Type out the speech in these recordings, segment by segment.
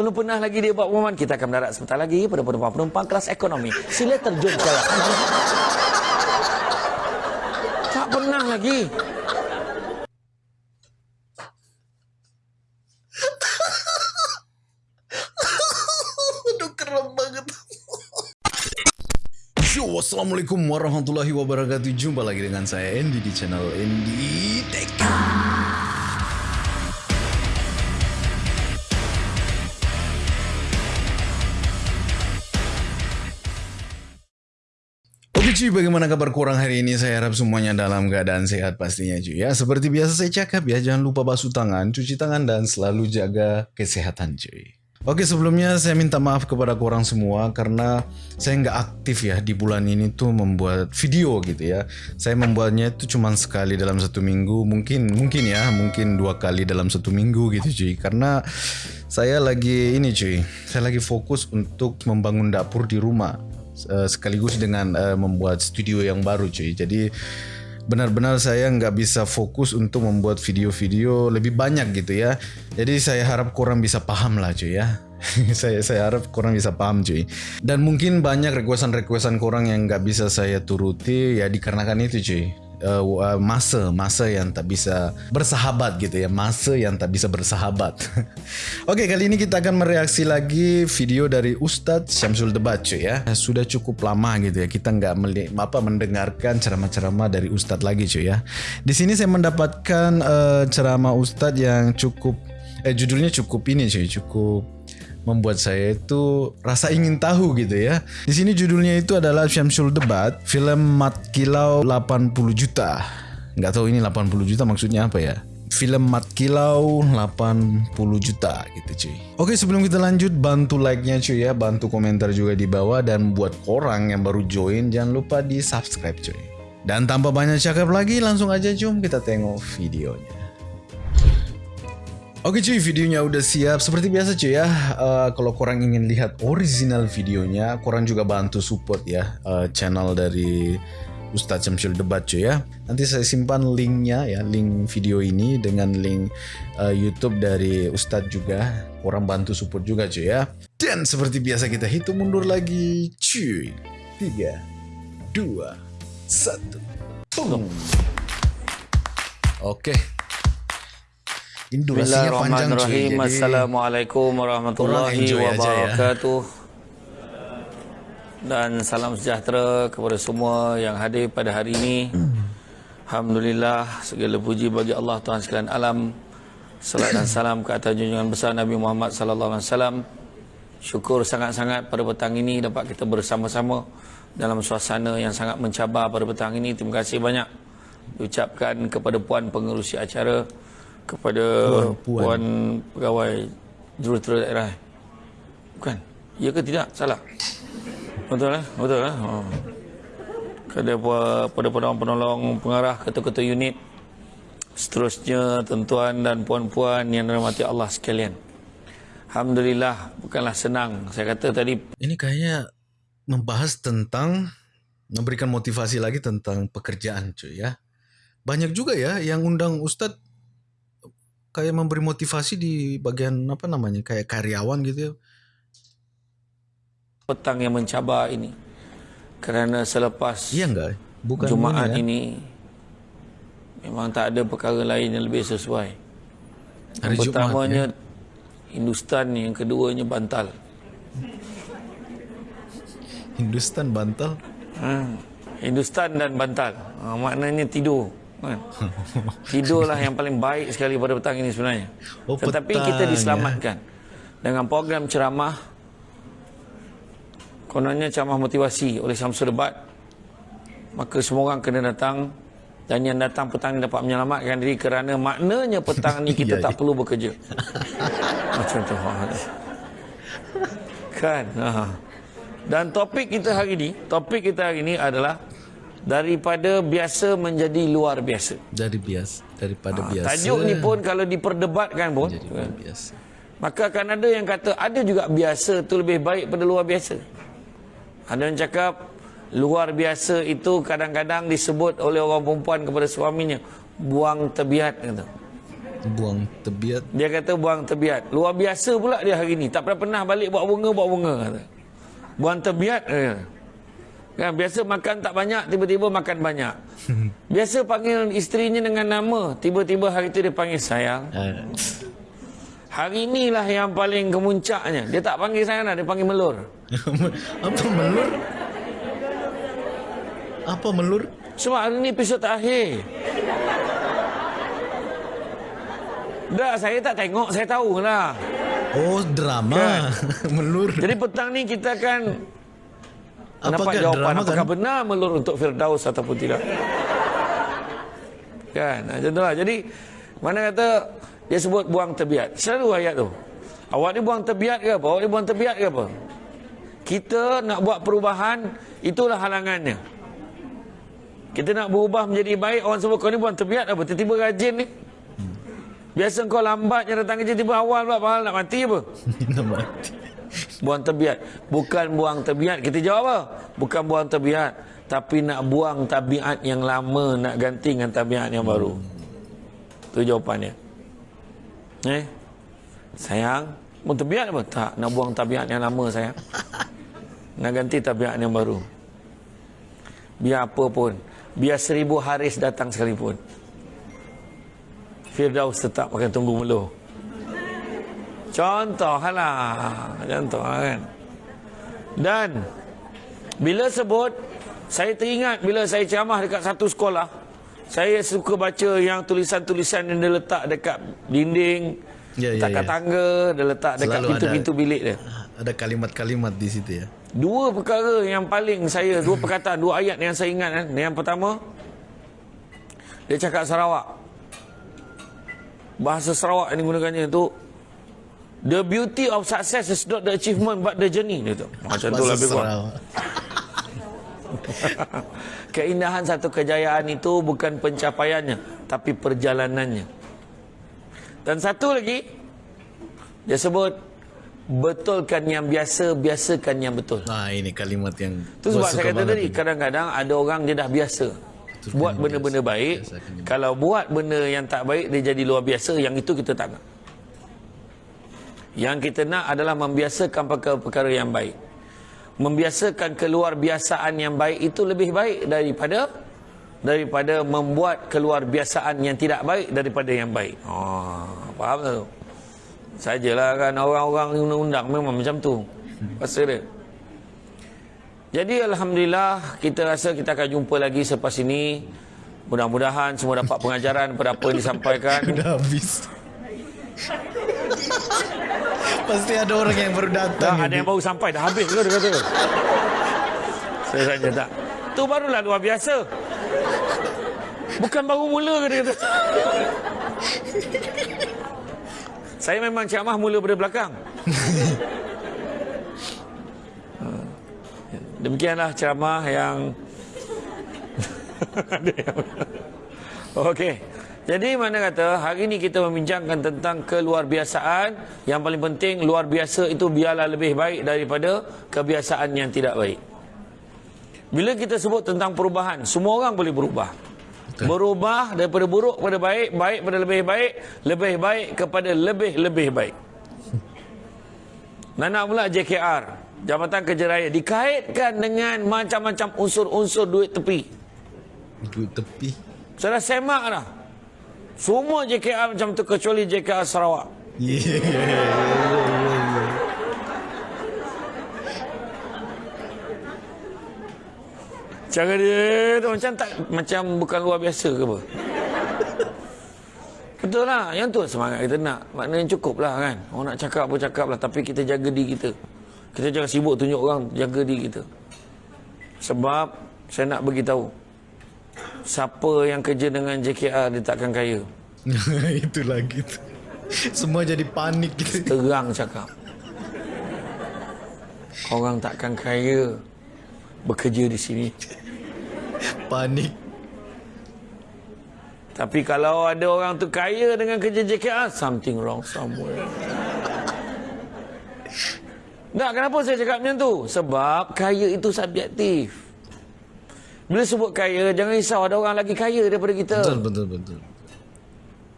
Belum pernah lagi dia buat pengumuman. Kita akan mendarat sebentar lagi pada penumpang-penumpang kelas ekonomi. Sila terjun ke kelas. Tak pernah lagi. Yo, Assalamualaikum warahmatullahi wabarakatuh. Jumpa lagi dengan saya Andy di channel Andy Tech. Cuy, bagaimana kabar kurang hari ini? Saya harap semuanya dalam keadaan sehat pastinya cuy ya. Seperti biasa saya cakap ya, jangan lupa basuh tangan, cuci tangan dan selalu jaga kesehatan cuy. Oke sebelumnya saya minta maaf kepada korang semua karena saya nggak aktif ya di bulan ini tuh membuat video gitu ya. Saya membuatnya itu cuma sekali dalam satu minggu, mungkin mungkin ya, mungkin dua kali dalam satu minggu gitu cuy. Karena saya lagi ini cuy, saya lagi fokus untuk membangun dapur di rumah uh, sekaligus dengan uh, membuat studio yang baru cuy. Jadi benar-benar saya nggak bisa fokus untuk membuat video-video lebih banyak gitu ya. Jadi saya harap kurang bisa paham lah cuy ya. saya saya harap kurang bisa paham cuy. Dan mungkin banyak requestan-requestan kurang yang nggak bisa saya turuti ya dikarenakan itu cuy uh, masa masa yang tak bisa bersahabat gitu ya. Masa yang tak bisa bersahabat. Oke okay, kali ini kita akan mereaksi lagi video dari Ustadz Syamsul Debat cuy ya. Sudah cukup lama gitu ya kita nggak apa mendengarkan ceramah-ceramah dari Ustadz lagi cuy ya. Di sini saya mendapatkan uh, ceramah Ustadz yang cukup eh judulnya cukup ini cuy cukup membuat saya itu rasa ingin tahu gitu ya. Di sini judulnya itu adalah Syamsul Debat, film Mat Kilau 80 juta. Nggak tahu ini 80 juta maksudnya apa ya. Film Mat Kilau 80 juta gitu cuy. Oke sebelum kita lanjut bantu like-nya cuy ya, bantu komentar juga di bawah dan buat orang yang baru join jangan lupa di subscribe cuy. Dan tanpa banyak cakap lagi langsung aja jom kita tengok videonya. Oke cuy, videonya udah siap. Seperti biasa cuy ya, uh, kalau korang ingin lihat original videonya, korang juga bantu support ya uh, channel dari Ustadz Syamsul Debat cuy ya. Nanti saya simpan linknya ya, link video ini dengan link uh, YouTube dari Ustadz juga. Korang bantu support juga cuy ya. Dan seperti biasa kita hitung mundur lagi cuy. 3, 2, 1. Boom. Oke. Ini durasinya panjang cuy. Jadi Assalamualaikum warahmatullahi ya. wabarakatuh. Ya. Dan salam sejahtera kepada semua yang hadir pada hari ini. Alhamdulillah segala puji bagi Allah Tuhan sekalian alam. Salat dan salam ke atas junjungan besar Nabi Muhammad sallallahu alaihi wasallam. Syukur sangat-sangat pada petang ini dapat kita bersama-sama dalam suasana yang sangat mencabar pada petang ini. Terima kasih banyak diucapkan kepada puan pengerusi acara kepada puan, puan. puan pegawai jurutera daerah. Bukan. Ya ke tidak? Salah. Betul lah, betul lah. Oh. Kepada pada penolong-penolong pengarah ketua-ketua unit seterusnya tuan-tuan dan puan-puan yang dirahmati Allah sekalian. Alhamdulillah bukanlah senang. Saya kata tadi ini kayaknya membahas tentang memberikan motivasi lagi tentang pekerjaan cuy ya. Banyak juga ya yang undang Ustadz kayak memberi motivasi di bagian apa namanya kayak karyawan gitu ya. Petang yang mencabar ini kerana selepas iya enggak bukan Jumaat ini, ya? ini memang tak ada perkara lain yang lebih sesuai. Hari yang pertamanya Jumat, ya? Hindustan yang keduanya bantal. Hindustan bantal? Hmm. Hindustan dan bantal. Ha, maknanya tidur. Kan? Tidurlah yang paling baik sekali pada petang ini sebenarnya. Oh, Tetapi petang, kita diselamatkan ya. dengan program ceramah. Kononnya ceramah motivasi oleh Samsul Debat. Maka semua orang kena datang dan yang datang petang ini dapat menyelamatkan diri kerana maknanya petang ini kita ya, tak ya. perlu bekerja. Macam tu. Kan? Ha. Dan topik kita hari ini, topik kita hari ini adalah daripada biasa menjadi luar biasa. Dari biasa, daripada ha, biasa. Tajuk ni pun kalau diperdebatkan pun menjadi biasa. Maka akan ada yang kata ada juga biasa tu lebih baik pada luar biasa. Ada yang cakap luar biasa itu kadang-kadang disebut oleh orang perempuan kepada suaminya buang tebiat kata. Buang tebiat. Dia kata buang tebiat. Luar biasa pula dia hari ni. Tak pernah pernah balik buat bunga, buat bunga. Kata. Buang tebiat. Eh. Kan, biasa makan tak banyak, tiba-tiba makan banyak. Biasa panggil isterinya dengan nama, tiba-tiba hari itu dia panggil sayang. Ah, Hari inilah yang paling kemuncaknya. Dia tak panggil sayang dah, dia panggil melur. Apa melur? Apa melur? Sebab hari ini episod terakhir. Dah, saya tak tengok, saya tahulah. Oh, drama. melur. Jadi petang ni kita akan Apakah Nampak jawapan drama apakah kan? benar melur untuk Firdaus ataupun tidak. Kan, macam tu lah. Jadi, mana kata dia sebut buang tebiat. Selalu ayat tu. Awak ni buang tebiat ke apa? Awak ni buang tebiat ke apa? Kita nak buat perubahan, itulah halangannya. Kita nak berubah menjadi baik, orang sebut kau ni buang tebiat apa? Tiba-tiba rajin ni. Biasa kau lambatnya datang kerja, tiba awal pula, padahal nak mati apa? Nak mati. Buang tebiat. Bukan buang tebiat. Kita jawab apa? Bukan buang tebiat. Tapi nak buang tabiat yang lama, nak ganti dengan tabiat yang baru. Itu jawapannya. Eh? Sayang, buang tebiat apa? Tak, nak buang tabiat yang lama sayang. Nak ganti tabiat yang baru. Biar apa pun. Biar seribu haris datang sekalipun. Firdaus tetap akan tunggu meluh. Contoh lah. Contoh kan. Dan bila sebut saya teringat bila saya ceramah dekat satu sekolah saya suka baca yang tulisan-tulisan yang dia letak dekat dinding Ya, ya, dekat ya. tangga dia letak dekat pintu-pintu bilik dia Ada kalimat-kalimat di situ ya. dua perkara yang paling saya dua perkataan dua ayat yang saya ingat kan yang pertama dia cakap Sarawak bahasa Sarawak yang digunakannya itu the beauty of success is not the achievement but the journey dia tu macam tu lebih kurang Sarawak. Keindahan satu kejayaan itu bukan pencapaiannya, tapi perjalanannya. Dan satu lagi, dia sebut, betulkan yang biasa, biasakan yang betul. Nah, ini kalimat yang Itu sebab saya kata tadi, kadang-kadang ada orang dia dah biasa. Betulkan buat benda-benda biasa, baik, yang kalau buat benda yang tak baik, dia jadi luar biasa, yang itu kita tak nak. Yang kita nak adalah membiasakan perkara-perkara yang baik. Membiasakan keluar biasaan yang baik itu lebih baik daripada daripada membuat keluar biasaan yang tidak baik daripada yang baik. Oh, faham tak tu? Sajalah kan orang-orang undang-undang memang macam tu. Pasal dia. Jadi Alhamdulillah kita rasa kita akan jumpa lagi selepas ini. Mudah-mudahan semua dapat pengajaran pada apa yang disampaikan. Udah habis. Pasti ada orang yang baru datang. ada yang baru sampai dah habis ke dia kata. Saya tanya tak. Tu barulah luar biasa. Bukan baru mula ke dia kata. Saya memang ceramah mula pada belakang. Ha. Demikianlah ceramah yang Okey. Jadi mana kata hari ini kita membincangkan tentang keluar biasaan yang paling penting luar biasa itu biarlah lebih baik daripada kebiasaan yang tidak baik. Bila kita sebut tentang perubahan, semua orang boleh berubah. Berubah daripada buruk kepada baik, baik pada lebih baik, lebih baik kepada lebih-lebih baik. Nana pula JKR, Jabatan Kerja Raya dikaitkan dengan macam-macam unsur-unsur duit tepi. Duit tepi. Saya semak dah. Semua JKR macam tu kecuali JKR Sarawak. Cara dia tu macam tak macam bukan luar biasa ke apa? Betul lah. Yang tu semangat kita nak. Maknanya cukup lah kan. Orang nak cakap apa cakap lah. Tapi kita jaga diri kita. Kita jangan sibuk tunjuk orang. Jaga diri kita. Sebab saya nak beritahu. Siapa yang kerja dengan JKR dia takkan kaya. Itu lagi tu. Semua jadi panik gitu. Terang cakap. Orang takkan kaya bekerja di sini. Panik. Tapi kalau ada orang tu kaya dengan kerja JKR, something wrong somewhere. Tak, kenapa saya cakap macam tu? Sebab kaya itu subjektif. Bila sebut kaya, jangan risau ada orang lagi kaya daripada kita. Betul, betul, betul.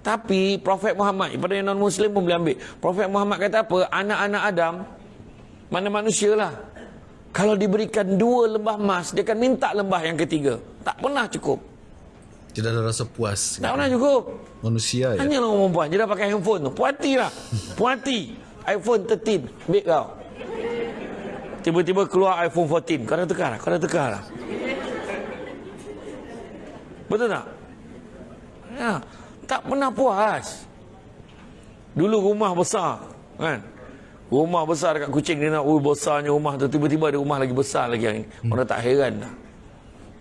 Tapi Prophet Muhammad, pada yang non-Muslim pun boleh ambil. Prophet Muhammad kata apa? Anak-anak Adam, mana manusia lah. Kalau diberikan dua lembah emas, dia akan minta lembah yang ketiga. Tak pernah cukup. Tidak ada rasa puas. Tak pernah cukup. Manusia ya. Hanya orang perempuan. Dia dah pakai handphone tu. Puati lah. Puati. iPhone 13. Baik kau. Tiba-tiba keluar iPhone 14. Kau dah tukar lah. Kau dah tukar lah. Betul tak? Ya. Tak pernah puas. Dulu rumah besar. Kan? Rumah besar dekat kucing dia nak, oh besarnya rumah tu. Tiba-tiba ada rumah lagi besar lagi yang ini. Orang tak heran dah.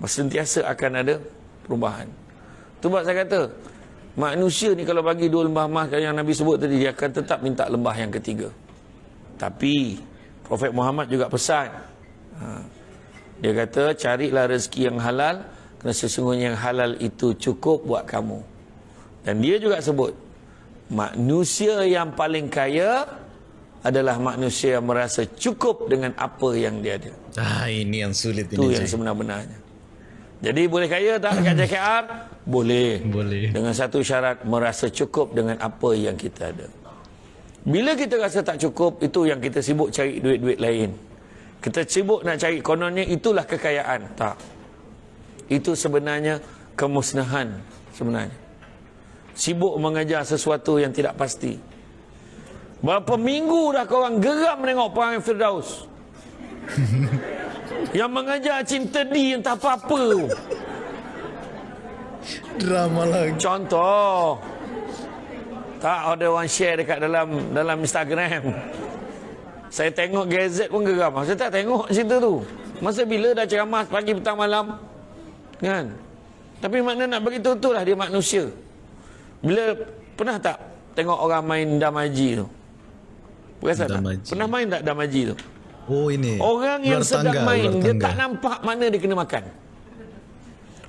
Sentiasa akan ada perubahan. Tu sebab saya kata, manusia ni kalau bagi dua lembah emas yang Nabi sebut tadi, dia akan tetap minta lembah yang ketiga. Tapi, Prophet Muhammad juga pesan. Ha, dia kata, carilah rezeki yang halal, kerana sesungguhnya yang halal itu cukup buat kamu. Dan dia juga sebut, manusia yang paling kaya adalah manusia yang merasa cukup dengan apa yang dia ada. Ah, ini yang sulit Itu ini. yang sebenar-benarnya. Jadi boleh kaya tak dekat JKR? Boleh. Boleh. Dengan satu syarat, merasa cukup dengan apa yang kita ada. Bila kita rasa tak cukup, itu yang kita sibuk cari duit-duit lain. Kita sibuk nak cari kononnya, itulah kekayaan. Tak. Itu sebenarnya kemusnahan sebenarnya. Sibuk mengajar sesuatu yang tidak pasti. Berapa minggu dah korang geram menengok perang Firdaus. yang mengajar cinta di entah apa-apa. Drama lagi. Contoh. Tak ada orang share dekat dalam dalam Instagram. Saya tengok gazet pun geram. Saya tak tengok cerita tu. Masa bila dah ceramah pagi petang malam. Kan? Tapi makna nak bagi tahu tu lah dia manusia. Bila pernah tak tengok orang main damaji tu? Perasan tak? Damaji. Pernah main tak damaji tu? Oh ini. Orang yang Luar sedang tangga, main dia tak nampak mana dia kena makan.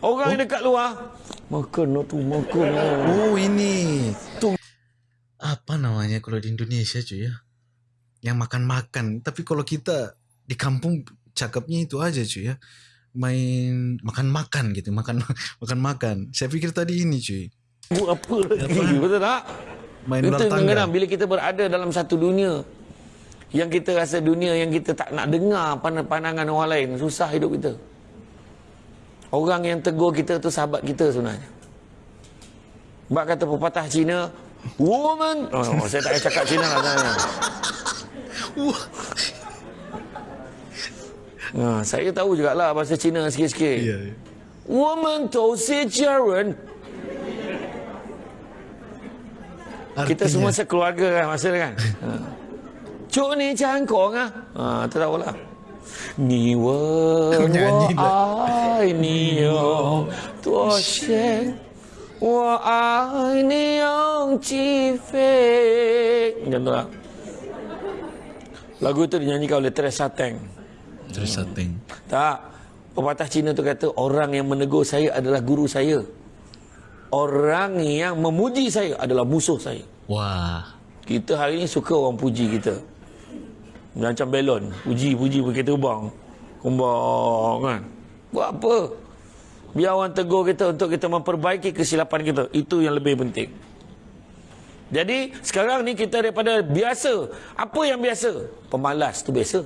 Orang yang dekat luar makan lah tu makan. lah. Oh ini. Tu. Apa namanya kalau di Indonesia cuy ya? Yang makan-makan. Tapi kalau kita di kampung cakapnya itu aja cuy ya. Main makan-makan gitu, makan makan-makan. Saya pikir tadi ini cuy. Buat apa lagi? Betul tak? Main Itu tangga. kadang-kadang bila kita berada dalam satu dunia yang kita rasa dunia yang kita tak nak dengar pan- pandangan orang lain, susah hidup kita. Orang yang tegur kita tu sahabat kita sebenarnya. Sebab kata pepatah Cina, woman, oh, saya tak payah cakap Cina lah sebenarnya. Ha, saya tahu jugalah bahasa Cina sikit-sikit. Ya. ya. 我们都是家人。Kita Artinya- semua sekeluarga kan masa tu kan. Ha. Cuk ni jangan kong ah. Ha, tak tahu lah. Ni wen Nyanyi wo ai ni yo tuo xian wo ai ni yong ji fei. Macam tu lah. Lagu tu dinyanyikan oleh Teresa Teng. Terus setting. Tak. Pepatah Cina tu kata orang yang menegur saya adalah guru saya. Orang yang memuji saya adalah musuh saya. Wah. Kita hari ni suka orang puji kita. Macam belon. Puji-puji pakai terbang. Kembang kan. Buat apa? Biar orang tegur kita untuk kita memperbaiki kesilapan kita. Itu yang lebih penting. Jadi sekarang ni kita daripada biasa. Apa yang biasa? Pemalas tu biasa.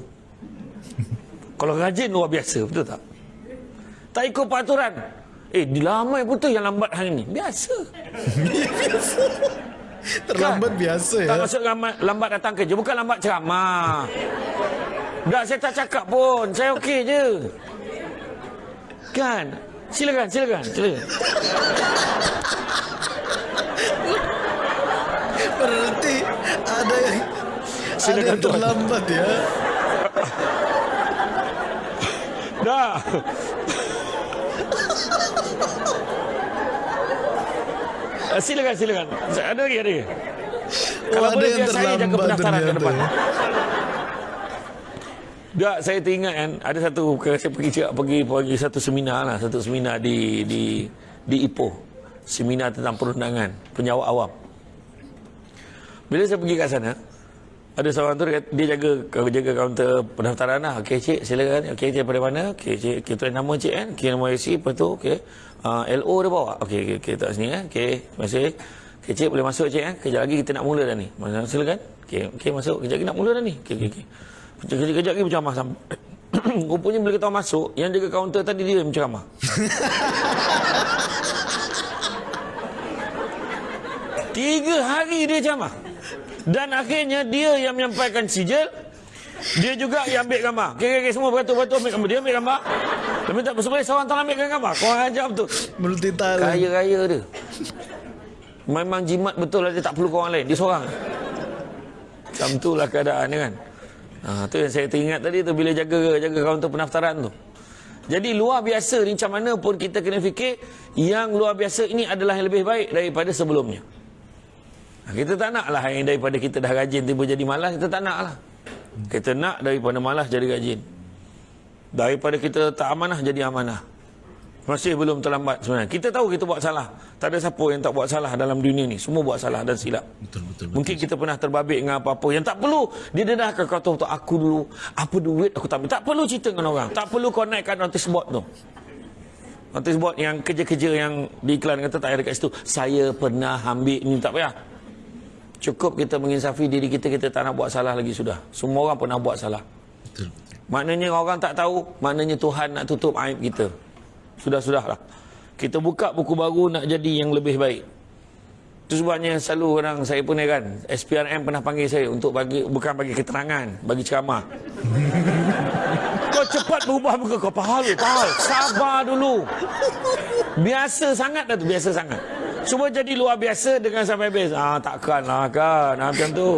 Kalau rajin luar biasa, betul tak? Tak ikut peraturan. Eh, dilamai betul yang lambat hari ni. Biasa. Terlambat biasa ya. Tak maksud lambat, lambat datang kerja. Bukan lambat ceramah. Tak, saya tak cakap pun. Saya okey je. Kan? Silakan, silakan. silakan. Berarti ada yang ada yang Tuan. terlambat ya. Dah. Eh, silakan, silakan. Ada lagi, ada lagi. Kalau ada boleh yang biar saya jaga terlambat pendaftaran ke ternyata depan. ya. Tak, saya teringat kan ada satu saya pergi cakap pergi pergi satu seminar lah, satu seminar di di di Ipoh. Seminar tentang perundangan penyawak awam. Bila saya pergi kat sana, ada seorang tu dia, jaga jaga kaunter pendaftaran lah. Okey cik, silakan. Okey cik daripada mana? Okey cik, kita nama cik kan? Okey nama IC, lepas tu okey. Uh, LO dia bawa. Okey okey okay, tak sini kan? Okey, terima kasih. Okay, cik boleh masuk cik eh? Kejap lagi kita nak mula dah ni. Masa silakan. Okey, okey masuk. Kejap lagi nak mula dah ni. Okey, okey, okey. Kejap, kejap lagi berceramah sampai. Rupanya bila kita masuk, yang jaga kaunter tadi dia yang berceramah. Tiga hari dia ceramah. Dan akhirnya dia yang menyampaikan sijil. Dia juga yang ambil gambar. Okey, semua beratur-beratur ambil gambar. Dia ambil gambar. Dia minta sebenarnya seorang tak ambil gambar. Kau ajar betul. Multi talent. Kaya raya dia. Memang jimat betul lah dia tak perlu orang lain. Dia seorang. Macam tu lah keadaan dia kan. Ha, tu yang saya teringat tadi tu bila jaga jaga kaunter pendaftaran tu. Jadi luar biasa ni macam mana pun kita kena fikir yang luar biasa ini adalah yang lebih baik daripada sebelumnya. Kita tak nak lah yang daripada kita dah rajin tiba jadi malas, kita tak nak lah. Kita nak daripada malas jadi rajin. Daripada kita tak amanah jadi amanah. Masih belum terlambat sebenarnya. Kita tahu kita buat salah. Tak ada siapa yang tak buat salah dalam dunia ni. Semua buat salah dan silap. Betul, betul, betul. Mungkin kita pernah terbabit dengan apa-apa yang tak perlu didedahkan kau tahu tak aku dulu apa duit aku tak ambil. Tak perlu cerita dengan orang. Tak perlu kau naikkan notice board tu. Notice board yang kerja-kerja yang diiklan kata tak ada dekat situ. Saya pernah ambil ni tak payah. Cukup kita menginsafi diri kita kita tak nak buat salah lagi sudah. Semua orang pernah buat salah. Betul. Maknanya orang tak tahu, maknanya Tuhan nak tutup aib kita. Sudah-sudahlah. Kita buka buku baru nak jadi yang lebih baik. Itu sebabnya selalu orang saya pun heran. SPRM pernah panggil saya untuk bagi bukan bagi keterangan, bagi ceramah. kau cepat berubah muka kau. Pahal, pahal. Sabar dulu. Biasa sangat dah tu, biasa sangat. Cuba jadi luar biasa dengan sampai habis. Ah, takkanlah kan. Ah, macam tu.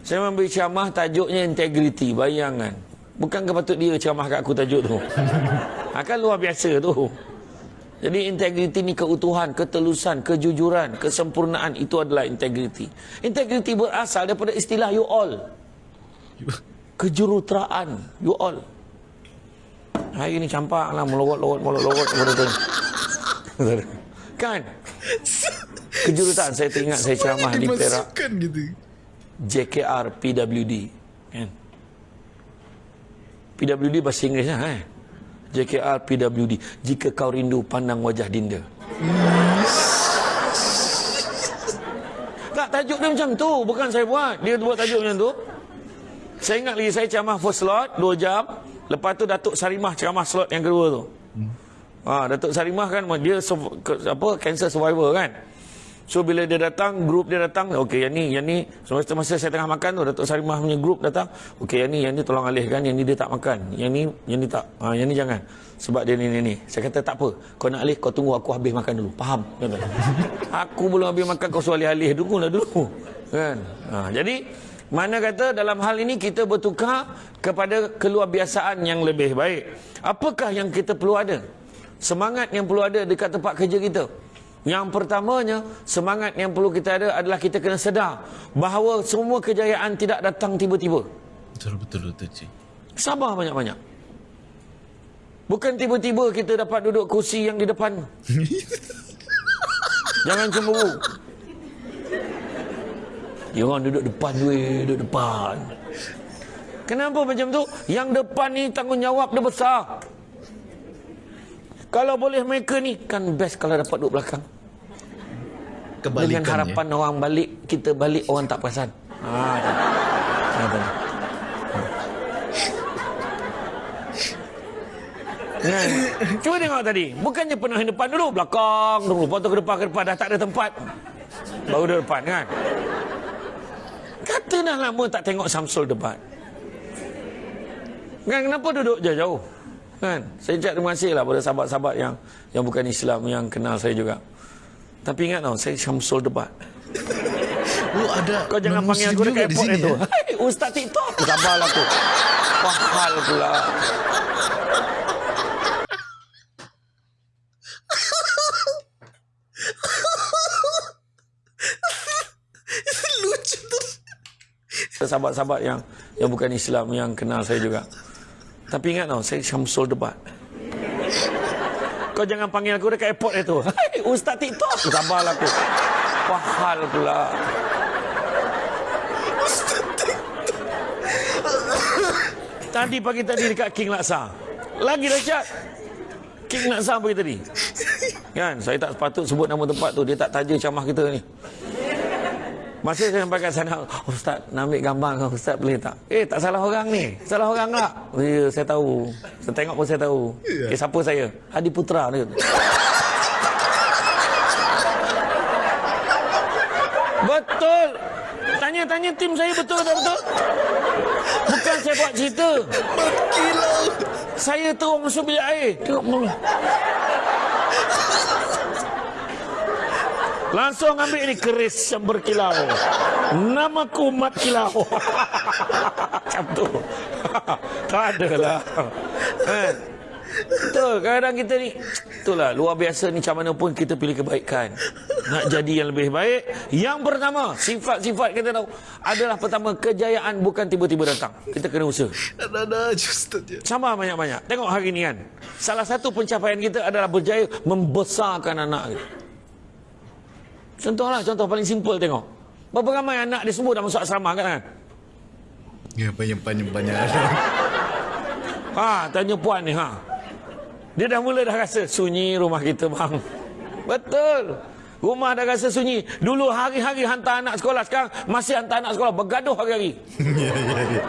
Saya memberi ceramah tajuknya integriti. Bayangkan. Bukan patut dia ceramah kat aku tajuk tu. Akan luar biasa tu. Jadi integriti ni keutuhan, ketelusan, kejujuran, kesempurnaan itu adalah integriti. Integriti berasal daripada istilah you all. Kejuruteraan you all. Hari ni campak lah melorot-lorot melorot-lorot kepada tu. kan? Kejuruteraan saya teringat saya ceramah di Perak. Gitu. JKR PWD kan PWD bahasa Inggeris lah eh JKR PWD jika kau rindu pandang wajah dinda tak tajuk dia macam tu bukan saya buat dia buat tajuk macam tu saya ingat lagi saya ceramah first slot 2 jam lepas tu Datuk Sarimah ceramah slot yang kedua tu ha, Datuk Sarimah kan dia apa cancer survivor kan So bila dia datang, grup dia datang, okey yang ni, yang ni, semasa masa saya tengah makan tu, Datuk Sarimah punya grup datang, okey yang ni, yang ni tolong alihkan, yang ni dia tak makan, yang ni, yang ni tak, ha, yang ni jangan. Sebab dia ni, ni, ni. Saya kata tak apa, kau nak alih, kau tunggu aku habis makan dulu. Faham? Kata. aku belum habis makan, kau suruh alih-alih dulu dulu. Kan? Ha, jadi, mana kata dalam hal ini kita bertukar kepada keluarbiasaan yang lebih baik. Apakah yang kita perlu ada? Semangat yang perlu ada dekat tempat kerja kita. Yang pertamanya, semangat yang perlu kita ada adalah kita kena sedar bahawa semua kejayaan tidak datang tiba-tiba. Betul, betul, betul, cik. Sabar banyak-banyak. Bukan tiba-tiba kita dapat duduk kursi yang di depan. Jangan cemburu. Dia orang duduk depan weh, duduk depan. Kenapa macam tu? Yang depan ni tanggungjawab dia besar. Kalau boleh mereka ni kan best kalau dapat duduk belakang. Kebalikan Dengan harapan orang balik, kita balik orang tak perasan. Ha, tu. Ha, tu. Kan? Cuba tengok tadi. Bukannya pernah di depan dulu, belakang dulu. Lepas tu ke depan, ke depan. Dah tak ada tempat. Baru di depan kan. Kata dah lama tak tengok Samsul debat. Kan kenapa duduk jauh-jauh? Kan? Saya ucap terima kasih lah pada sahabat-sahabat yang yang bukan Islam yang kenal saya juga. Tapi ingat tau, saya Syamsul debat. Oh, ada Kau jangan panggil aku dekat airport sini, itu. ya? Hai, Ustaz TikTok. Sabarlah aku. Pahal pula. Lucu tu. Sahabat-sahabat yang yang bukan Islam yang kenal saya juga. Tapi ingat tau, saya Syamsul debat. Kau jangan panggil aku dekat airport itu. Hai, Ustaz TikTok. Sabarlah aku. Pahal pula. Tadi pagi tadi dekat King Laksa. Lagi dahsyat. King Laksa pagi tadi. Kan? Saya tak sepatut sebut nama tempat tu. Dia tak taja camah kita ni. Masa saya sampai kat sana, Ustaz nak ambil gambar kau Ustaz boleh tak? Eh tak salah orang ni. Salah orang tak? Ya saya tahu. Saya tengok pun saya tahu. Yeah. Eh siapa saya? Hadi Putra dia. betul. Tanya-tanya tim saya betul tak betul? Bukan saya buat cerita. Berkilau. Saya terus masuk bilik air. Tengok mula. Langsung ambil ini keris yang berkilau. Nama kumat kilau. Macam tu. tak ada lah. Eh. Betul, kadang kita ni Itulah, luar biasa ni macam mana pun kita pilih kebaikan Nak jadi yang lebih baik Yang pertama, sifat-sifat kita tahu Adalah pertama, kejayaan bukan tiba-tiba datang Kita kena usaha Ada-ada je Ustaz ya. Sama banyak-banyak Tengok hari ni kan Salah satu pencapaian kita adalah berjaya Membesarkan anak kita Contohlah, contoh paling simple tengok. Berapa ramai anak dia semua dah masuk asrama kan? Ya, banyak-banyak-banyak. ha, tanya puan ni, ha. Dia dah mula dah rasa sunyi rumah kita, bang. Betul. Rumah dah rasa sunyi. Dulu hari-hari hantar anak sekolah. Sekarang masih hantar anak sekolah. Bergaduh hari-hari. Ya, ya, ya.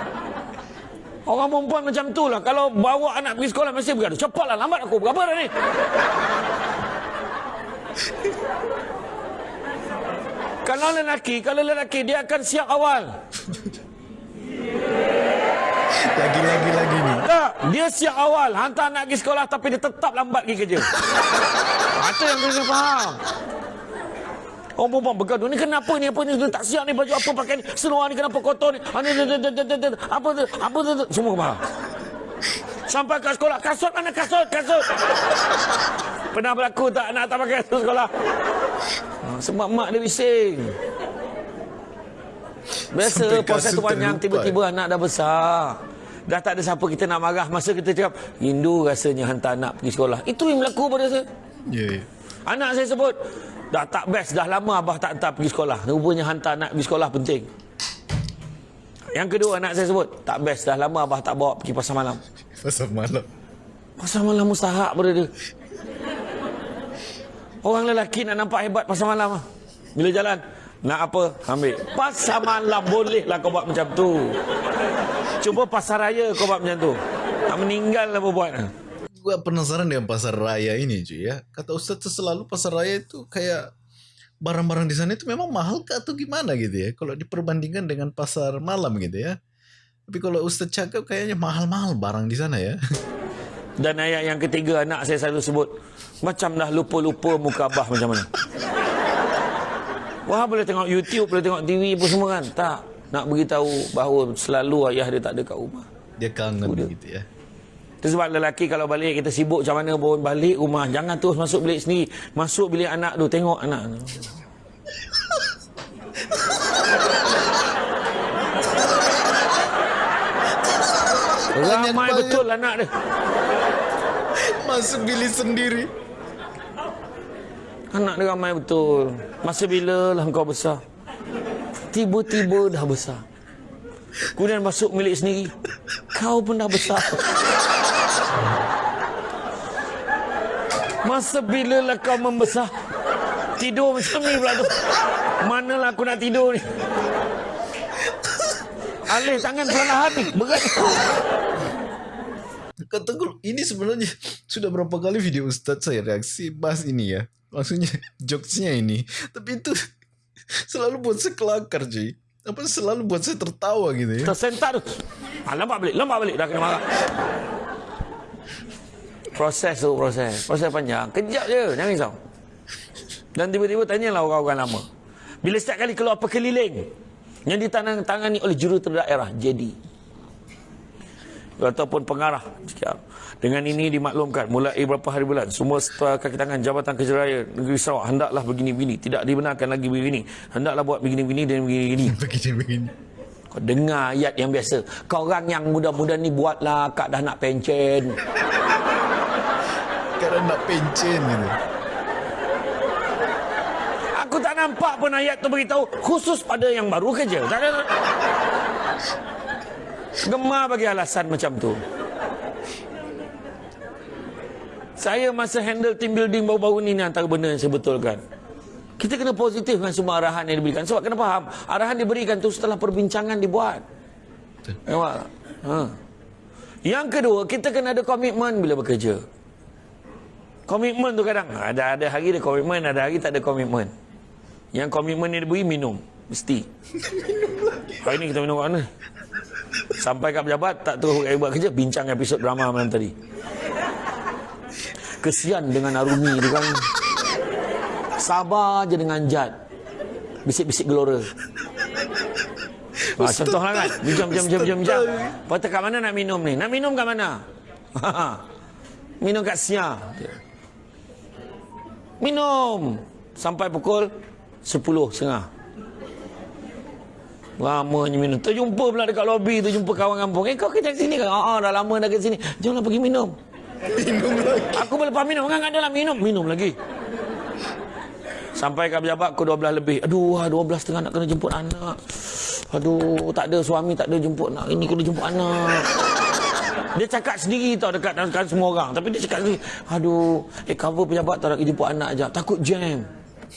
Orang perempuan macam tu lah. Kalau bawa anak pergi sekolah, mesti bergaduh. Cepatlah, lambat aku. Berapa dah ni? Kalau lelaki, kalau lelaki dia akan siap awal. Lagi-lagi lagi ni. Tak, dia siap awal. Hantar anak pergi sekolah tapi dia tetap lambat pergi kerja. Itu yang kena faham. Orang perempuan bergaduh ni kenapa ni apa ni tak siap ni baju apa pakai ni seluar ni kenapa kotor ni apa tu apa tu semua faham sampai ke sekolah kasut mana kasut kasut pernah berlaku tak anak tak pakai kasut sekolah sebab mak dia bising. Biasa puasa tu panjang tiba-tiba anak dah besar. Dah tak ada siapa kita nak marah masa kita cakap rindu rasanya hantar anak pergi sekolah. Itu yang berlaku pada saya. Yeah. Anak saya sebut dah tak best dah lama abah tak hantar pergi sekolah. Rupanya hantar anak pergi sekolah penting. Yang kedua anak saya sebut tak best dah lama abah tak bawa pergi pasar malam. Pasar malam. Pasar malam mustahak pada dia. Orang lelaki nak nampak hebat pasal malam. Bila jalan, nak apa? Ambil. Pasal malam bolehlah kau buat macam tu. Cuba pasar raya kau buat macam tu. Tak meninggal lah buat. Gua penasaran dengan pasar raya ini cuy ya. Kata Ustaz tu selalu pasar raya itu kayak barang-barang di sana itu memang mahal kah atau gimana gitu ya. Kalau diperbandingkan dengan pasar malam gitu ya. Tapi kalau Ustaz cakap kayaknya mahal-mahal barang di sana ya. Dan ayat yang ketiga anak saya selalu sebut macam dah lupa-lupa muka abah macam mana. Wah boleh tengok YouTube, boleh tengok TV pun semua kan. Tak. Nak beritahu bahawa selalu ayah dia tak ada kat rumah. Dia kangen begitu ya. Itu sebab lelaki kalau balik kita sibuk macam mana pun balik rumah. Jangan terus masuk bilik sendiri. Masuk bilik anak tu. Tengok anak tu. Ramai betul anak dia. Masuk bilik sendiri. Anak dia ramai betul. Masa bila lah kau besar? Tiba-tiba dah besar. Kemudian masuk milik sendiri. Kau pun dah besar. Masa bila lah kau membesar? Tidur macam ni pula tu. Manalah aku nak tidur ni. Alih tangan perlahan ni. Berat. Kata ini sebenarnya sudah berapa kali video Ustaz saya reaksi bahas ini ya. Maksudnya jokesnya ini. Tapi itu selalu buat saya kelakar cuy. Apa selalu buat saya tertawa gitu ya. Tersentak tu. Ah, lambat balik lambat balik dah kena marah. Proses tu proses. Proses panjang. Kejap je jangan risau. Dan tiba-tiba tanyalah orang-orang lama. Bila setiap kali keluar perkeliling yang ditangani oleh jurutera daerah jadi ataupun pengarah dengan ini dimaklumkan mulai beberapa hari bulan semua setelah kaki tangan Jabatan Kerja Raya Negeri Sarawak hendaklah begini-begini. Tidak dibenarkan lagi begini hendaklah buat begini-begini dan begini-begini. Begini-begini. Kau dengar ayat yang biasa. Kau orang yang muda-muda ni buatlah kak dah nak pencen. Kak dah nak pencen tak nampak pun ayat tu beritahu khusus pada yang baru kerja gemar bagi alasan macam tu Saya masa handle team building baru-baru ni ni antara benda yang saya betulkan. Kita kena positif dengan semua arahan yang diberikan. Sebab kena faham, arahan diberikan tu setelah perbincangan dibuat. Tak? Ha. Yang kedua, kita kena ada komitmen bila bekerja. Komitmen tu kadang ada ada hari ada komitmen, ada hari tak ada komitmen. Yang komitmen ni diberi minum, mesti. Hari ni kita minum kat mana? Sampai kat pejabat tak terus buat kerja bincang episod drama malam tadi. Kesian dengan Arumi tu kan. Sabar je dengan Jad. Bisik-bisik gelora. Ha, contohlah kan. Bincang, bincang, bincang, bincang. Lepas tu kat mana nak minum ni? Nak minum kat mana? minum kat Sia. Minum. Sampai pukul 10 setengah. Lamanya minum. Terjumpa pula dekat lobi tu jumpa kawan kampung. Eh kau kerja sini kan? Ah, dah lama dah kat sini. Jomlah pergi minum. Minum lagi. Aku boleh lepas minum. Kan ada lah minum. Minum lagi. Sampai kat pejabat aku 12 lebih. Aduh, 12 ah, setengah nak kena jemput anak. Aduh, tak ada suami, tak ada jemput anak. Ini kena jemput anak. Dia cakap sendiri tau dekat, dekat semua orang. Tapi dia cakap sendiri. Aduh, eh cover pejabat tak nak jemput anak je. Takut jam.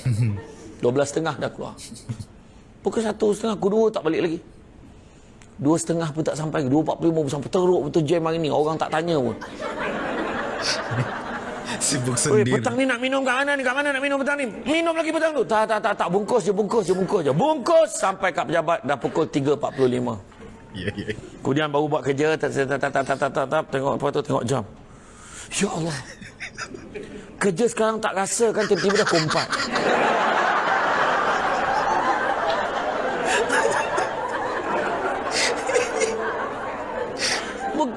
12 setengah dah keluar. Pukul 1 setengah, aku dua tak balik lagi. Dua setengah pun tak sampai. Dua empat puluh lima sampai teruk betul jam hari ni. Orang tak tanya pun. Sibuk Oi, sendiri. petang ni nak minum kat mana ni? Kat mana nak minum petang ni? Minum lagi petang tu. Tak, tak, tak, tak. Bungkus je, bungkus je, bungkus je. Bungkus sampai kat pejabat dah pukul 3.45. Ya, ya. Kemudian baru buat kerja, tak, tak, tak, tak, tak, tak, tak, tak, tengok apa tu, tengok jam. Ya Allah. Kerja sekarang tak rasa kan tiba-tiba dah pukul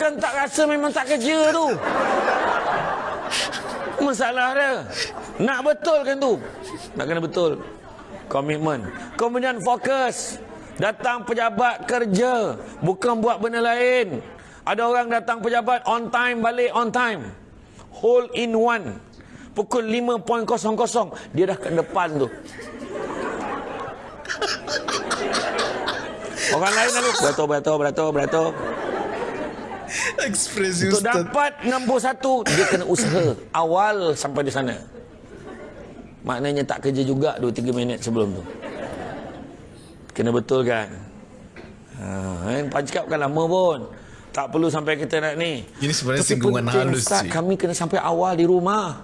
Bukan tak rasa memang tak kerja tu. Masalah dia. Nak betul kan tu? Nak kena betul. Komitmen. Kemudian fokus. Datang pejabat kerja. Bukan buat benda lain. Ada orang datang pejabat on time, balik on time. Hole in one. Pukul 5.00. Dia dah ke depan tu. Orang lain lalu. Beratur, beratur, beratur, beratur. Ekspresi Untuk Ustaz. dapat nombor satu, dia kena usaha awal sampai di sana. Maknanya tak kerja juga 2-3 minit sebelum tu. Kena betul kan? Ha, kan? Pancikap kan lama pun. Tak perlu sampai kita nak ni. Ini sebenarnya Tapi singgungan halus, Ustaz, cik. kami kena sampai awal di rumah.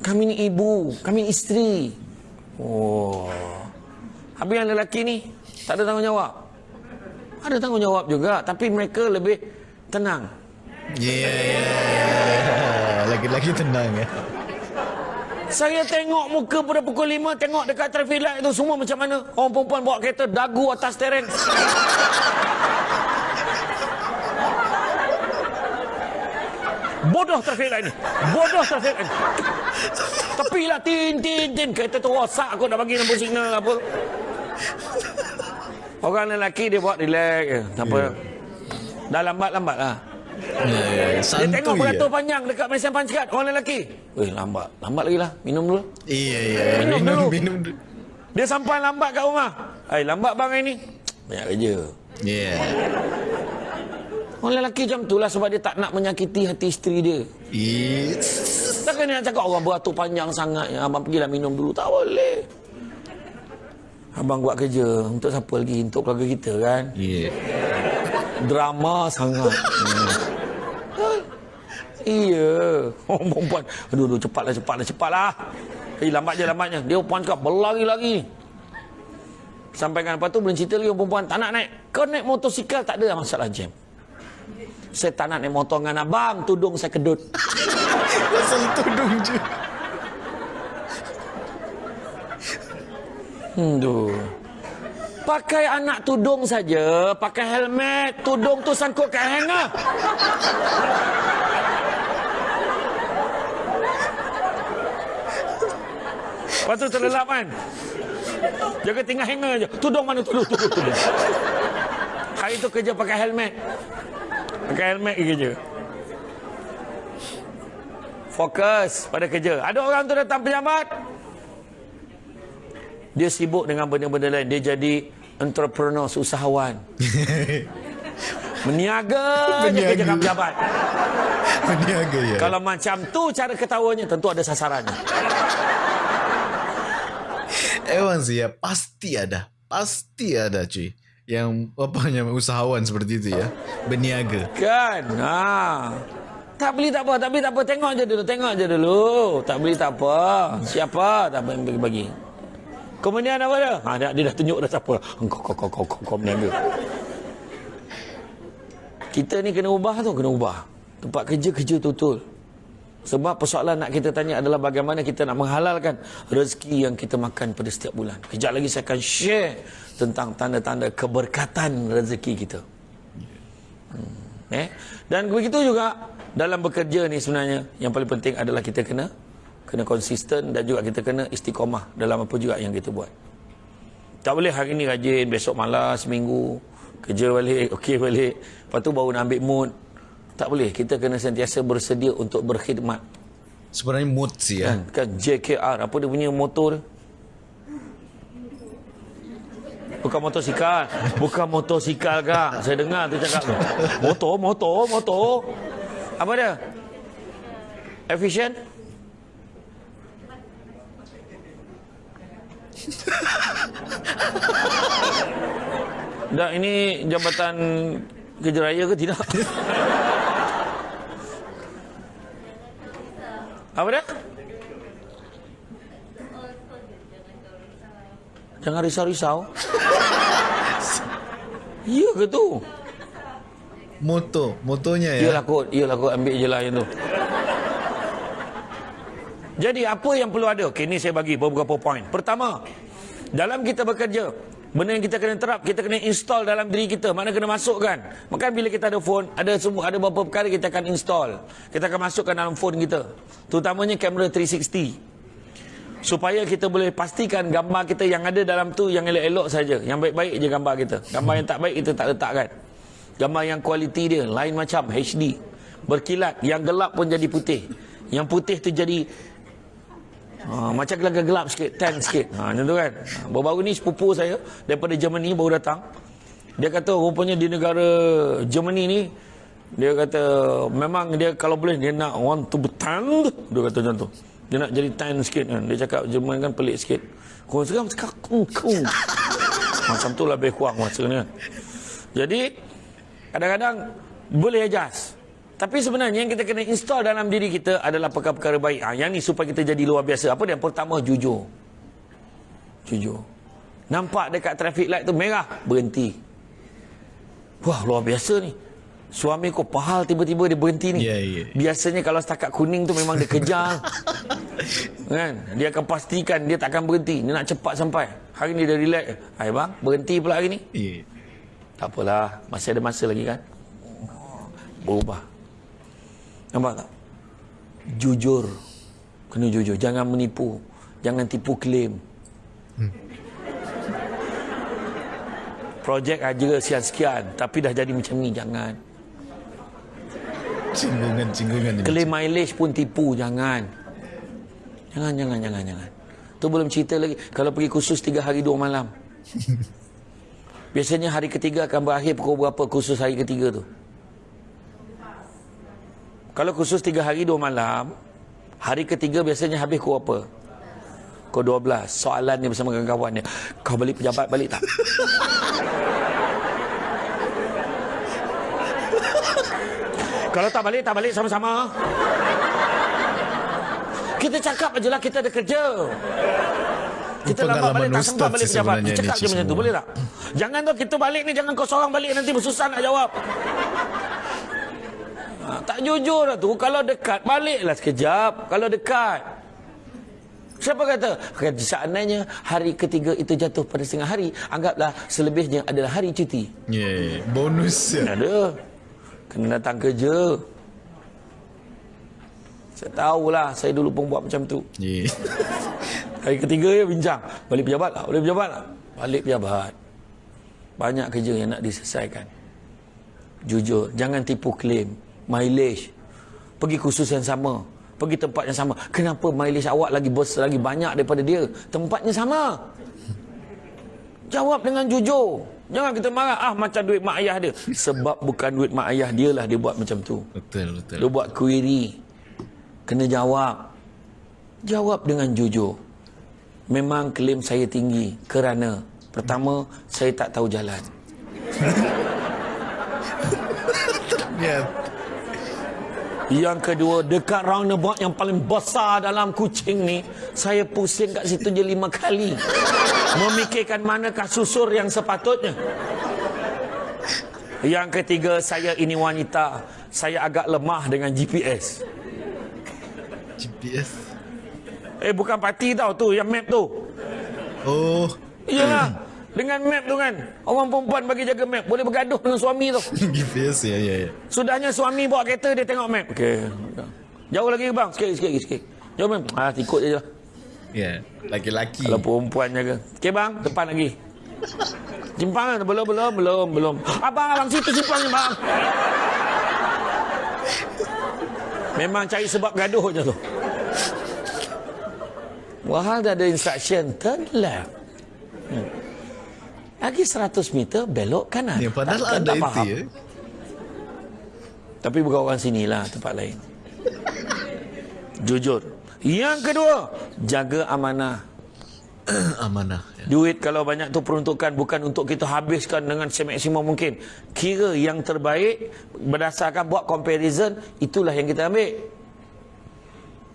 Kami ni ibu, kami ni isteri. Oh. Habis yang lelaki ni, tak ada tanggungjawab. Ada tanggungjawab juga, tapi mereka lebih tenang. Ya, ya, ya. Lagi-lagi tenang ya. Saya tengok muka pada pukul 5 Tengok dekat traffic light tu Semua macam mana Orang perempuan bawa kereta Dagu atas tereng Bodoh traffic light ni Bodoh traffic light ni Tepi lah tin tin tin Kereta tu rosak aku dah bagi nombor signal apa Orang lelaki dia buat relax je Tanpa Ya. Dah lambat-lambat lah Ya, ya, ya. Dia tengok ya. beratur panjang dekat mesin pancikat Orang lelaki Weh lambat Lambat lagi lah Minum dulu Iya, iya. Minum Minum, dulu. minum dulu. Dia sampai lambat kat rumah. Eh, lambat bang hari ni. Banyak kerja. Ya. Orang lelaki macam tu lah sebab dia tak nak menyakiti hati isteri dia. Iya. Takkan dia nak cakap orang beratur panjang sangat. Ya, abang pergilah minum dulu. Tak boleh. Abang buat kerja untuk siapa lagi? Untuk keluarga kita kan? Iya. Drama sangat. Hmm. Iya. Orang perempuan. Aduh, aduh, cepatlah, cepatlah, cepatlah. Eh, lambat je, lambatnya. Dia perempuan cakap, berlari-lari. Sampai kan lepas tu, belum cerita lagi perempuan. Tak nak naik. Kau naik motosikal, tak ada masalah jam. Saya tak nak naik motor dengan abang. Tudung saya kedut. Pasal tudung je. Tu. Pakai anak tudung saja, pakai helmet, tudung tu sangkut kat hanger. Lepas tu terlelap kan? Jaga tinggal hanger je. Tudung mana tudung, tudung, tudung. Hari tu kerja pakai helmet. Pakai helmet pergi kerja. Fokus pada kerja. Ada orang tu datang pejabat, dia sibuk dengan benda-benda lain. Dia jadi entrepreneur, usahawan. Meniaga je kerja kat pejabat. Meniaga ya. Kalau macam tu cara ketawanya, tentu ada sasarannya. Emang sih ya pasti ada, pasti ada cuy. Yang apa namanya usahawan seperti itu ya, berniaga. Kan? Ha. Tak beli tak apa, tak beli tak apa. Tengok je dulu, tengok je dulu. Tak beli tak apa. Siapa tak apa yang bagi-bagi. Kemudian apa dia? Ha, dia, dia dah tunjuk dah siapa. Kau, kau, kau, kau, kau, kau meniaga. Kita ni kena ubah tu, kena ubah. Tempat kerja, kerja betul-betul. Sebab persoalan nak kita tanya adalah bagaimana kita nak menghalalkan rezeki yang kita makan pada setiap bulan. Kejap lagi saya akan share tentang tanda-tanda keberkatan rezeki kita. Hmm. Eh? Dan begitu juga dalam bekerja ni sebenarnya yang paling penting adalah kita kena kena konsisten dan juga kita kena istiqomah dalam apa juga yang kita buat. Tak boleh hari ni rajin, besok malas, seminggu kerja balik, okey balik. Lepas tu baru nak ambil mood. Tak boleh. Kita kena sentiasa bersedia untuk berkhidmat. Sebenarnya mood sih ya. Kan, kan JKR apa dia punya motor? Bukan motosikal. Bukan motosikal kak. Saya dengar tu cakap tu. Motor, motor, motor. Apa dia? Efficient? Dah ini jabatan kerja raya ke tidak? Apa dia? Jangan risau-risau. Ya ke tu? Moto, motonya ya. Iyalah kot, iyalah kot ambil je lah yang tu. Jadi apa yang perlu ada? Okey, ni saya bagi beberapa poin. Pertama, dalam kita bekerja, benda yang kita kena terap, kita kena install dalam diri kita. Mana kena masukkan. Maka bila kita ada phone, ada semua ada beberapa perkara kita akan install. Kita akan masukkan dalam phone kita. Terutamanya kamera 360. Supaya kita boleh pastikan gambar kita yang ada dalam tu yang elok-elok saja. Yang baik-baik je gambar kita. Gambar yang tak baik kita tak letakkan. Gambar yang kualiti dia lain macam HD. Berkilat, yang gelap pun jadi putih. Yang putih tu jadi Ha, macam gelap-gelap sikit, tan sikit. Ha, macam tu kan. Ha, baru-baru ni sepupu saya daripada Germany baru datang. Dia kata rupanya di negara Germany ni dia kata memang dia kalau boleh dia nak want to be tanned. Dia kata macam tu. Dia nak jadi tan sikit kan. Dia cakap Jerman kan pelik sikit. Kau sekarang cakap kung kung. Macam tu lebih kurang masa ni kan. Jadi kadang-kadang boleh adjust. Tapi sebenarnya yang kita kena install dalam diri kita adalah perkara-perkara baik. Ha, yang ni supaya kita jadi luar biasa. Apa dia? Pertama, jujur. Jujur. Nampak dekat traffic light tu merah, berhenti. Wah, luar biasa ni. Suami kau pahal tiba-tiba dia berhenti ni. Ya, ya. Biasanya kalau setakat kuning tu memang dia kejar. kan? Dia akan pastikan dia tak akan berhenti. Dia nak cepat sampai. Hari ni dia relax. Hai bang, berhenti pula hari ni. Iya. Tak apalah, masih ada masa lagi kan. Berubah. Nampak tak? Jujur. Kena jujur. Jangan menipu. Jangan tipu klaim. Projek aja sekian-sekian. Tapi dah jadi macam ni. Jangan. Cinggungan-cinggungan ini. Klaim mileage pun tipu. Jangan. Jangan, jangan, jangan, jangan. Tu belum cerita lagi. Kalau pergi kursus tiga hari dua malam. Biasanya hari ketiga akan berakhir pukul berapa kursus hari ketiga tu? Kalau kursus tiga hari dua malam, hari ketiga biasanya habis pukul apa? Pukul 12. Soalan ni bersama kawan-kawan dia. Kau balik pejabat balik tak? Kalau tak balik, tak balik sama-sama. Kita cakap aje lah kita ada kerja. Kita lambat Pengalaman balik tak sempat balik pejabat. sebenarnya Cakap je macam tu boleh tak? Jangan tu kita balik ni jangan kau seorang balik nanti bersusah nak jawab. Ha, tak jujur lah tu. Kalau dekat baliklah sekejap. Kalau dekat. Siapa kata? Kata seandainya hari ketiga itu jatuh pada setengah hari, anggaplah selebihnya adalah hari cuti. Ya, bonus ya. Ada. Kena datang kerja. Saya tahulah, saya dulu pun buat macam tu. Ya. Hari ketiga ya bincang. Balik pejabat tak? Balik pejabat tak? Balik pejabat. Banyak kerja yang nak diselesaikan. Jujur. Jangan tipu klaim. Mileage. Pergi kursus yang sama. Pergi tempat yang sama. Kenapa mileage awak lagi bos lagi banyak daripada dia? Tempatnya sama. Jawab dengan jujur. Jangan kita marah ah macam duit mak ayah dia. Sebab bukan duit mak ayah dia lah dia buat macam tu. Betul, betul. Dia buat query. Kena jawab. Jawab dengan jujur. Memang klaim saya tinggi kerana pertama saya tak tahu jalan. Ya. Yang kedua, dekat roundabout yang paling besar dalam kucing ni, saya pusing kat situ je lima kali. Memikirkan manakah susur yang sepatutnya. Yang ketiga, saya ini wanita. Saya agak lemah dengan GPS. GPS. Eh, bukan parti tau tu, yang map tu. Oh. Iyalah. Dengan map tu kan. Orang perempuan bagi jaga map. Boleh bergaduh dengan suami tu. GPS ya, ya, ya. Sudahnya suami bawa kereta, dia tengok map. Okey. Jauh lagi bang? Sikit, sikit, sikit. Jauh map. Ah, ikut je lah. Ya, laki-laki. Kalau perempuan jaga. Okey bang, depan lagi. Simpang kan? Belum, belum, belum, belum. Abang, abang, situ simpangnya bang. Memang cari sebab gaduh je tu. Wahal dah ada instruction, turn left. Hmm. Lagi 100 meter belok kanan. Ya, padahal Tak- ada tak itu ya. Tapi bukan orang sini lah, tempat lain. Jujur. Yang kedua, jaga amanah. Amanah. Ya. Duit kalau banyak tu peruntukan bukan untuk kita habiskan dengan semaksimum mungkin. Kira yang terbaik berdasarkan buat comparison, itulah yang kita ambil.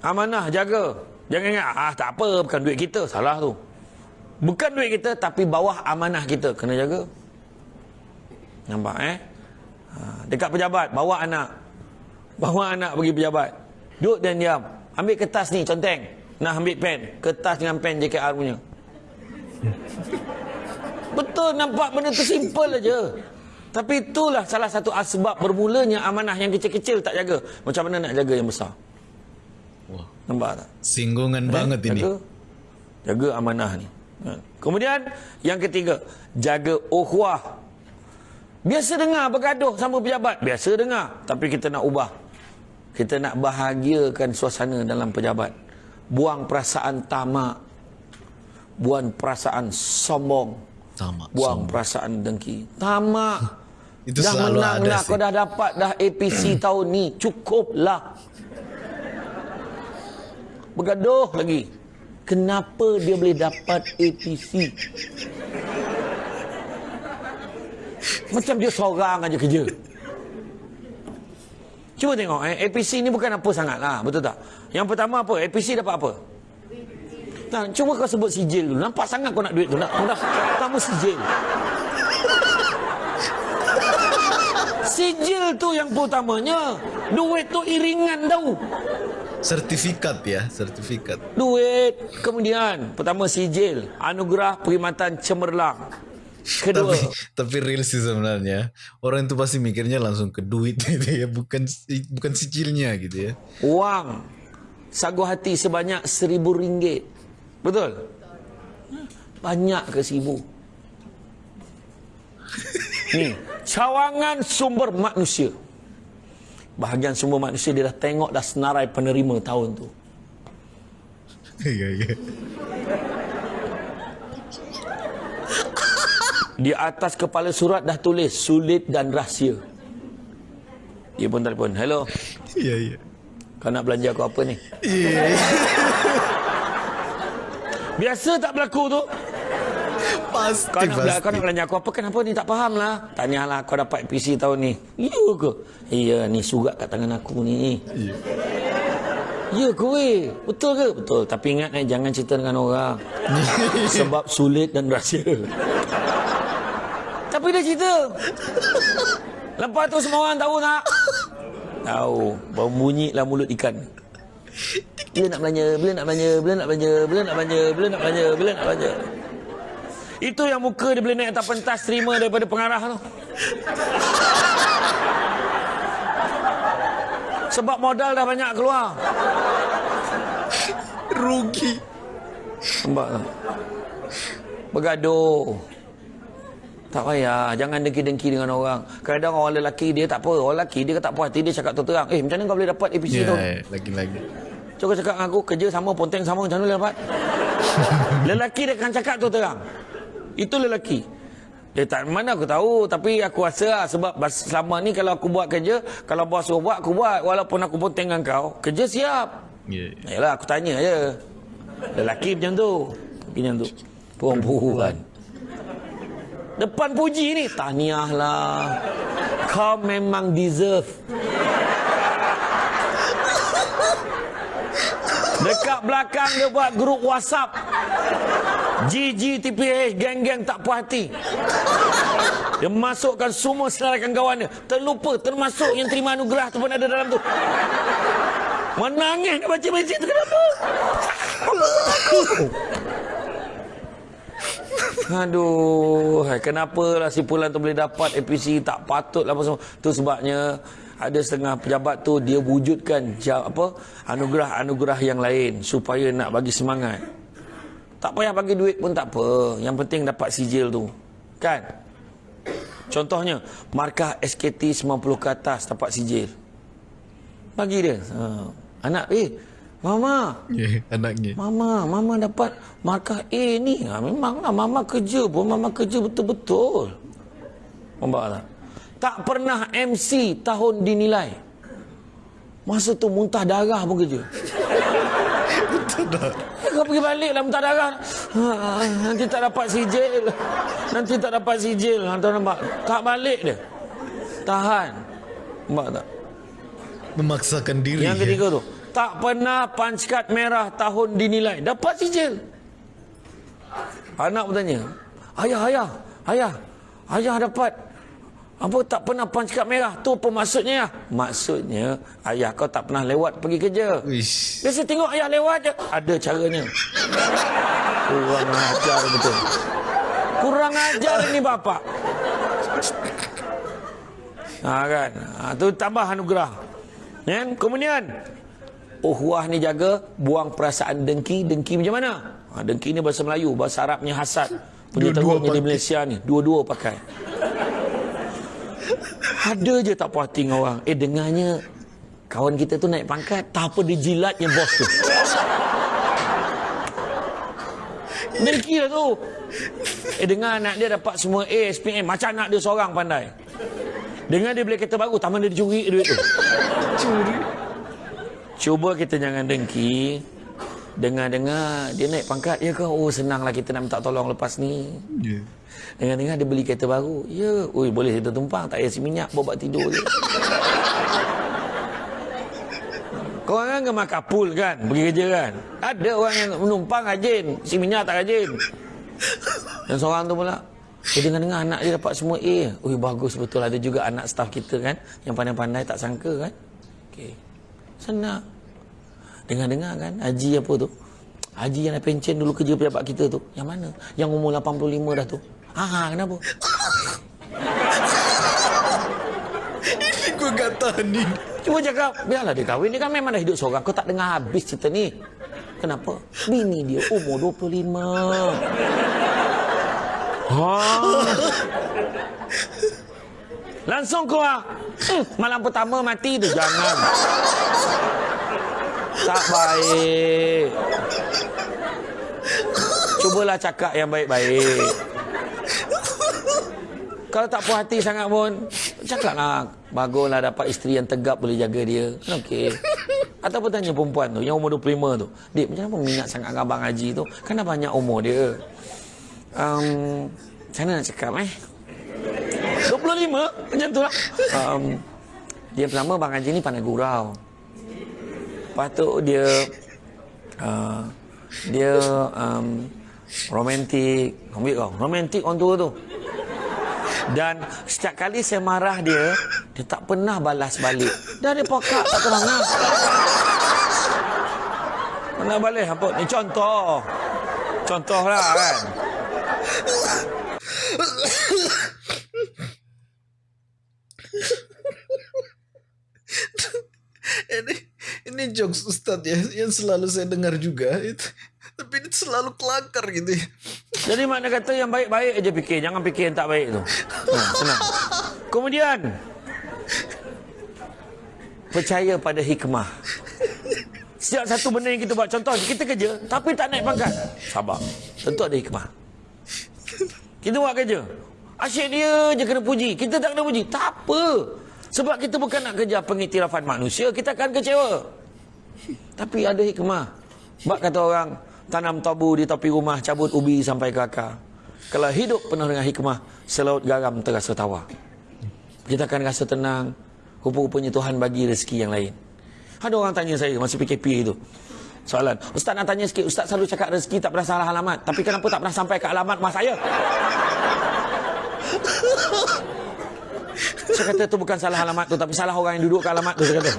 Amanah, jaga. Jangan ingat, ah tak apa, bukan duit kita. Salah tu. Bukan duit kita, tapi bawah amanah kita. Kena jaga. Nampak eh? Ha, dekat pejabat, bawa anak. Bawa anak pergi pejabat. Duduk dan diam. Ambil kertas ni, conteng. Nak ambil pen. Kertas dengan pen JKR punya. Betul nampak benda tu simple aja. Tapi itulah salah satu asbab bermulanya amanah yang kecil-kecil tak jaga. Macam mana nak jaga yang besar? Wah, Nampak tak? singgungan banget ini. Jaga, jaga amanah ni. Ha. Kemudian yang ketiga, jaga ukhuwah. Biasa dengar bergaduh sama pejabat, biasa dengar, tapi kita nak ubah. Kita nak bahagiakan suasana dalam pejabat. Buang perasaan tamak. Buang perasaan sombong. Tamak. Buang sombong. perasaan dengki. Tamak. Itu dah selalu menang ada lah. sih. Kau dah dapat dah APC tahun ni. Cukuplah. Bergaduh lagi. Kenapa dia boleh dapat APC? Macam dia seorang aja kerja. Cuba tengok eh, APC ni bukan apa sangat lah, betul tak? Yang pertama apa? APC dapat apa? Nah, cuba kau sebut sijil dulu. Nampak sangat kau nak duit tu. Nak, nak pertama sijil. Sijil tu yang utamanya. Duit tu iringan tau. Sertifikat ya, sertifikat. Duit. Kemudian, pertama sijil. Anugerah perkhidmatan cemerlang. Kedua, Tapi tapi real sih sebenarnya orang itu pasti mikirnya langsung ke duit gitu ya, bukan bukan sicilnya gitu ya. wang. Sagu hati sebanyak seribu ringgit. Betul? Banyak ke seribu? Ni, cawangan sumber manusia. Bahagian sumber manusia dia dah tengok dah senarai penerima tahun tu. Iya iya. Di atas kepala surat dah tulis sulit dan rahsia. Dia pun telefon. Hello, Iya iya. kau nak belanja aku apa ni? Biasa tak berlaku tu. Pasti Kau nak, bela- kau nak pasti. belanja aku apa? Kenapa ni tak faham lah. Tanyalah kau dapat PC tahun ni. Ya ke? Iya ni surat kat tangan aku ni. Ya ke weh? Betul ke? Betul. Tapi ingat eh, jangan cerita dengan orang. Sebab sulit dan rahsia. Tapi dia cerita. Lepas tu semua orang tahu tak? Tahu. Berbunyilah mulut ikan. Bila nak belanja, bila nak belanja, bila nak belanja, bila nak belanja, bila nak belanja, bila nak belanja. Itu yang muka dia boleh naik atas pentas terima daripada pengarah tu. Sebab modal dah banyak keluar. Rugi. Nampak tak? Bergaduh. Tak payah. Jangan dengki-dengki dengan orang. Kadang orang lelaki dia tak apa. Orang lelaki dia tak puas hati. Dia cakap terang. Eh macam mana kau boleh dapat APC Iya, tu? lagi-lagi. Cuba cakap dengan aku. Kerja sama, ponteng sama. Macam mana boleh dapat? lelaki dia akan cakap tu terang. Itu lelaki. Eh tak mana aku tahu tapi aku rasa lah sebab selama ni kalau aku buat kerja, kalau bos suruh buat aku buat walaupun aku pun tengah kau, kerja siap. Ya. Yalah aku tanya je. Lelaki macam tu. Macam tu. Perempuan. Depan puji ni, tahniah lah. Kau memang deserve. Dekat belakang dia buat grup WhatsApp. GG TPH geng-geng tak puas hati. Dia masukkan semua selarakan kawan dia. Terlupa termasuk yang terima anugerah tu pun ada dalam tu. Menangis dia baca mesej tu kenapa? Aduh, kenapa lah si Pulan tu boleh dapat APC tak patut lah apa semua. Tu sebabnya ada setengah pejabat tu dia wujudkan apa anugerah-anugerah yang lain supaya nak bagi semangat. Tak payah bagi duit pun tak apa. Yang penting dapat sijil tu. Kan? Contohnya, markah SKT 90 ke atas dapat sijil. Bagi dia. Ha. Anak, eh, Mama, Ya, anaknya. Mama, Mama dapat markah A ni. Ha, memanglah Mama kerja pun, Mama kerja betul-betul. Nampak tak? Tak pernah MC tahun dinilai. Masa tu muntah darah pun kerja. Betul tak? Kau pergi balik lah muntah darah. Ha, nanti tak dapat sijil. Nanti tak dapat sijil. Ha, tuan nampak? Tak balik dia. Tahan. Nampak tak? Memaksakan diri. Yang ketiga tu. Tak pernah punch card merah tahun dinilai. Dapat sijil. Anak bertanya. Ayah, ayah, ayah. Ayah dapat. Apa tak pernah punch card merah? Tu apa maksudnya? Maksudnya, ayah kau tak pernah lewat pergi kerja. Biasa tengok ayah lewat je. Ada caranya. Kurang ajar betul. Kurang ajar ini bapak. Ha kan. Ha, tu tambah anugerah. Kan? Kemudian Uhuah ni jaga buang perasaan dengki. Dengki macam mana? Ha, dengki ni bahasa Melayu, bahasa Arabnya hasad. Punya teruknya di. Malaysia ni, dua-dua pakai. Ada je tak puas hati dengan orang. Eh dengarnya kawan kita tu naik pangkat, tak apa dia jilatnya bos tu. Dengki lah tu. Eh dengar anak dia dapat semua A, SPM. Macam anak dia seorang pandai. Dengar dia beli kereta baru, taman dia dicuri duit tu. Curi. Cuba kita jangan dengki. Dengar-dengar dia naik pangkat. Ya ke? Oh senanglah kita nak minta tolong lepas ni. Ya. Dengar-dengar dia beli kereta baru. Ya. Ui boleh kita tumpang. Tak payah si minyak. Bawa tidur je. Kau orang kan makan pool kan? Pergi kerja kan? Ada orang yang menumpang rajin. Si minyak tak rajin. Dan seorang tu pula. Eh, dengar-dengar anak dia dapat semua A. Ui bagus betul. Ada juga anak staff kita kan. Yang pandai-pandai tak sangka kan. Okey. Senang. Dengar-dengar kan. Haji apa tu. Haji yang dah pencen dulu kerja pejabat kita tu. Yang mana? Yang umur 85 dah tu. Ah, kenapa? Ini gak tahan ni. Cuba cakap, biarlah dia kahwin. Dia kan memang dah hidup seorang. Kau tak dengar habis cerita ni. Kenapa? Bini dia umur 25. Ha. Langsung keluar. Hmm, malam pertama mati tu. Jangan. Tak baik. Cubalah cakap yang baik-baik. Kalau tak puas hati sangat pun, cakaplah. Baguslah dapat isteri yang tegap boleh jaga dia. Okey. Ataupun tanya perempuan tu, yang umur 25 tu. Dik, macam mana minat sangat dengan Abang Haji tu? Kan dah banyak umur dia. Um, macam mana nak cakap eh? 25? Macam tu lah. Um, dia pertama Abang Haji ni pandai gurau. Lepas tu dia uh, dia um, romantik. Ambil kau. Romantik orang tua tu. Dan setiap kali saya marah dia, dia tak pernah balas balik. Dah dia pokak tak pernah nak. Pernah balik apa? Ni contoh. Contoh lah kan. Ini, ini jokes Ustadz ya, yang selalu saya dengar juga. Itu. Tapi ini selalu kelakar gitu ya. Jadi makna kata yang baik-baik aja fikir. Jangan fikir yang tak baik tu. Senang. Kemudian. Percaya pada hikmah. Setiap satu benda yang kita buat. Contoh, kita kerja tapi tak naik pangkat. Sabar. Tentu ada hikmah. Kita buat kerja. Asyik dia je kena puji. Kita tak kena puji. Tak apa. Sebab kita bukan nak kejar pengiktirafan manusia. Kita akan kecewa. Tapi ada hikmah. Bak kata orang, tanam tabu di tepi rumah, cabut ubi sampai ke akar. Kalau hidup penuh dengan hikmah, selaut garam terasa tawa. Kita akan rasa tenang. Rupa-rupanya Tuhan bagi rezeki yang lain. Ada orang tanya saya masa PKP itu. Soalan, Ustaz nak tanya sikit, Ustaz selalu cakap rezeki tak pernah salah alamat. Tapi kenapa tak pernah sampai ke alamat rumah saya? Saya kata itu bukan salah alamat tu, tapi salah orang yang duduk ke alamat tu. Saya kata.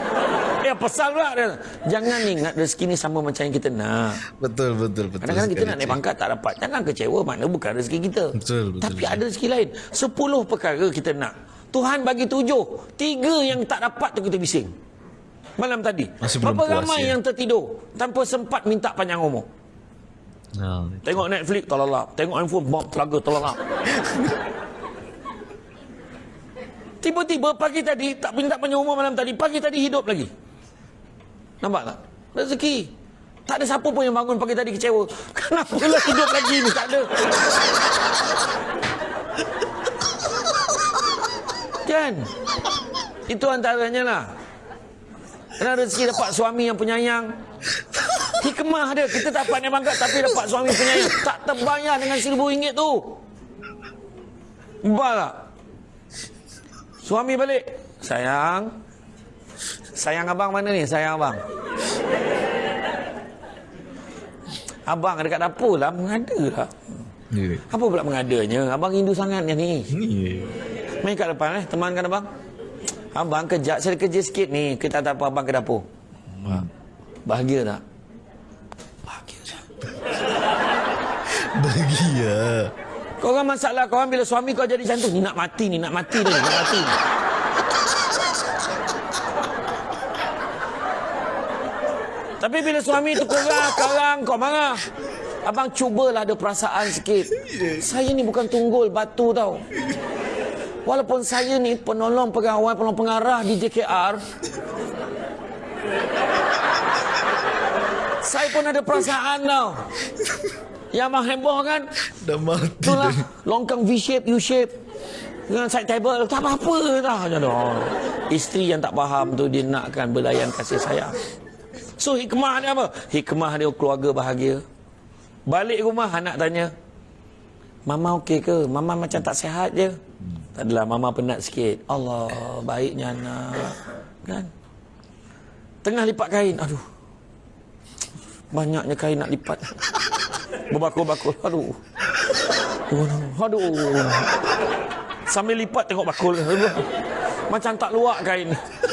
Ya pasal pula dia. Jangan ingat rezeki ni sama macam yang kita nak. Betul, betul, betul. Kadang-kadang kita nak naik pangkat tak dapat. Jangan kecewa, mana bukan rezeki kita. Betul, betul, Tapi betul. ada rezeki lain. Sepuluh perkara kita nak. Tuhan bagi tujuh. Tiga yang tak dapat tu kita bising. Malam tadi. Masih Berapa puas, ramai ya? yang tertidur tanpa sempat minta panjang umur. Nah, Tengok Netflix, tolak Tengok handphone, bom, telaga, tolak Tiba-tiba pagi tadi, tak minta panjang umur malam tadi, pagi tadi hidup lagi. Nampak tak? Rezeki. Tak ada siapa pun yang bangun pagi tadi kecewa. Kenapa lah hidup lagi ni? Tak ada. Kan? Itu antaranya lah. Kena rezeki dapat suami yang penyayang. Hikmah dia. Kita dapat naik pangkat tapi dapat suami penyayang. Tak terbayar dengan seribu ringgit tu. Mbak tak? Suami balik. Sayang. Sayang abang mana ni? Sayang abang. Abang dekat dapur lah. Mengada lah. Ni. Apa pula mengadanya? Abang rindu sangat ni. Ni. Main kat depan eh. Temankan abang. Abang kejap. Saya kerja sikit ni. Kita tak apa abang ke dapur. Bahagia tak? Bahagia tak? Bahagia. Kau orang masalah kau orang bila suami kau jadi macam tu. Ni nak mati ni. Nak mati ni. Nak mati ni. Tapi bila suami tu korang, karang, kau marah. Abang cubalah ada perasaan sikit. Saya ni bukan tunggul batu tau. Walaupun saya ni penolong pegawai, penolong pengarah di JKR. Saya pun ada perasaan tau. Yang abang heboh kan, Dah mati Itulah longkang V-shape, U-shape dengan side table tak apa-apa dah macam tu. Isteri yang tak faham tu dia nakkan belayan kasih sayang. So hikmah dia apa? Hikmah dia keluarga bahagia. Balik rumah anak tanya, Mama okey ke? Mama macam tak sihat je. Tak adalah mama penat sikit. Allah, baiknya anak. Kan? Tengah lipat kain. Aduh. Banyaknya kain nak lipat. Berbakul-bakul. Aduh. Aduh. Sambil lipat tengok bakul. Macam tak luak kain.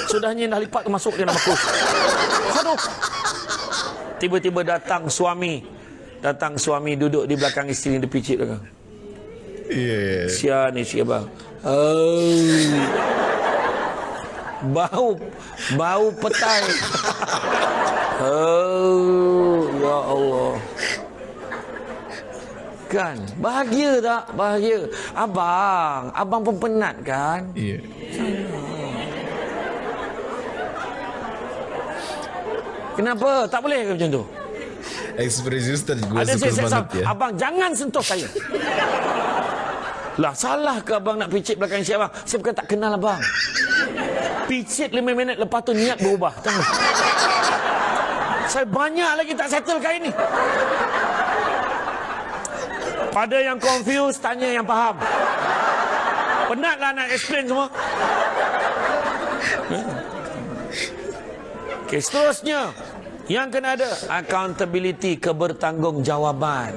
Sudahnya dah lipat masuk dia nak bakul. Aduh. Tiba-tiba datang suami. Datang suami duduk di belakang isteri dia picit belakang. Ya, ya. Sia ni sia bang. Oh. Bau bau petai. oh, ya Allah. Kan, bahagia tak? Bahagia. Abang, abang pun penat kan? Ya. Kenapa? Tak boleh ke macam tu? Ekspresi Ustaz gue Ada suka banget ya. Abang jangan sentuh saya. lah salah ke abang nak picit belakang si abang? Saya bukan tak kenal abang. Picit 5 minit lepas tu niat berubah. Saya banyak lagi tak settle kain ni. Pada yang confused, tanya yang faham. Penatlah nak explain semua. Okey, seterusnya. Yang kena ada accountability, kebertanggungjawaban.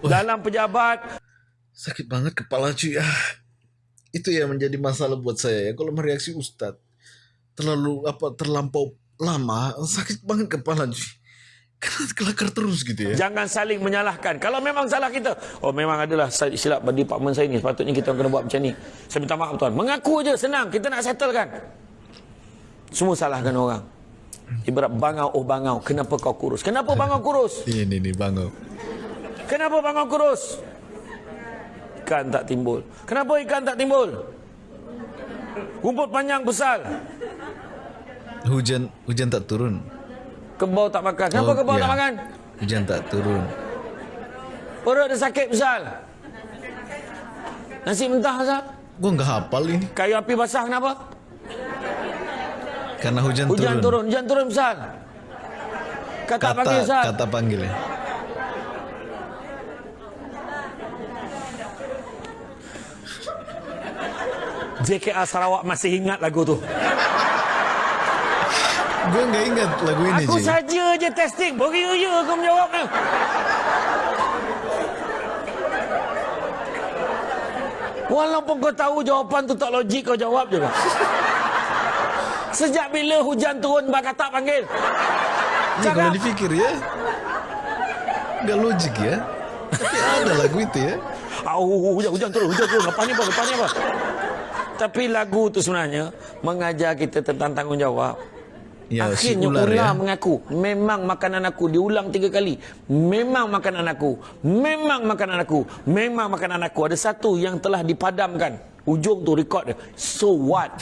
Dalam pejabat, Sakit banget kepala cuy. Ah. Itu yang menjadi masalah buat saya ya. Kalau mereaksi Ustaz terlalu apa terlampau lama, sakit banget kepala cuy. Karena kelakar terus gitu ya. jangan saling menyalahkan. Kalau memang salah kita, oh memang adalah silap di departmen saya ni, sepatutnya kita kena buat macam ni. Saya minta maaf tuan. Mengaku aja senang, kita nak settlekan. Semua salahkan orang. Ibarat bangau, oh bangau, kenapa kau kurus? Kenapa bangau kurus? Ini nih bangau. Kenapa bangau kurus? Ikan tak timbul. Kenapa ikan tak timbul? Rumput panjang besar. Hujan hujan tak turun. Kebau tak makan. Kenapa Oh, kebau ya. tak makan? Hujan tak turun. Perut dia sakit besar. Nasi mentah Ustaz. Gua nggak hafal ini. Kayu api basah kenapa? Karena hujan, Hujan turun. turun, hujan turun Ustaz. Kata, Kata, panggil Ustaz. kata panggil ya. JKA Sarawak masih ingat lagu tu. Gue nggak ingat lagu ini, Aku Ji. saja je testing. Beria-ria kau menjawabnya. Walaupun kau tahu jawapan tu tak logik kau jawab juga. Sejak bila hujan turun bak kata panggil? Ini kalau dipikir ya, nggak logik ya. Tapi ada lagu itu ya. Au, hujan, hujan turun, hujan turun. Lepas ni apa? Lepas ni apa? Tapi lagu tu sebenarnya mengajar kita tentang tanggungjawab. Ya, si Akhirnya ular ular ya. mengaku Memang makanan aku Diulang tiga kali Memang makanan aku Memang makanan aku Memang makanan aku. Ada satu yang telah dipadamkan. Ujung tu record dia. So what?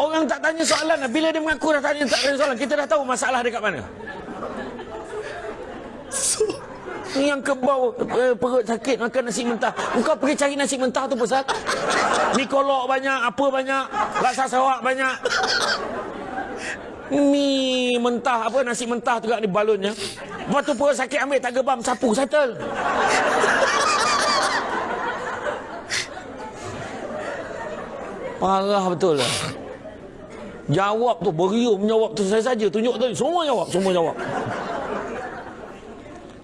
Orang tak tanya soalan. Lah. Bila dia mengaku dah tanya tak tanya soalan. Kita dah tahu masalah dia kat yang kebau eh, perut sakit makan nasi mentah. Engkau pergi cari nasi mentah tu pasal mi kolok banyak, apa banyak, laksa sawak banyak. Mi mentah apa nasi mentah juga ni balonnya. Lepas tu perut sakit ambil tak gebam sapu settle. Parah betul lah. Jawab tu berium jawab tu saya saja tunjuk tadi semua jawab semua jawab.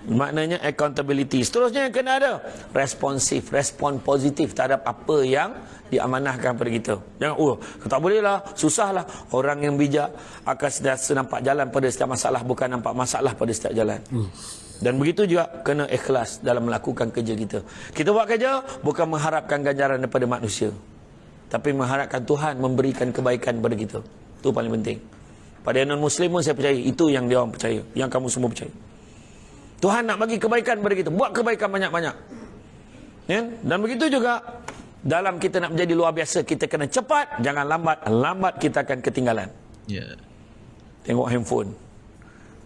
Maknanya accountability. Seterusnya yang kena ada responsif, respon positif terhadap apa yang diamanahkan pada kita. Jangan, oh, tak boleh lah, susah lah. Orang yang bijak akan sentiasa nampak jalan pada setiap masalah, bukan nampak masalah pada setiap jalan. Dan begitu juga kena ikhlas dalam melakukan kerja kita. Kita buat kerja bukan mengharapkan ganjaran daripada manusia. Tapi mengharapkan Tuhan memberikan kebaikan pada kita. Itu paling penting. Pada non-Muslim pun saya percaya. Itu yang dia orang percaya. Yang kamu semua percaya. Tuhan nak bagi kebaikan kepada kita. Buat kebaikan banyak-banyak. Ya? Dan begitu juga dalam kita nak menjadi luar biasa, kita kena cepat, jangan lambat. Lambat kita akan ketinggalan. Ya. Tengok handphone.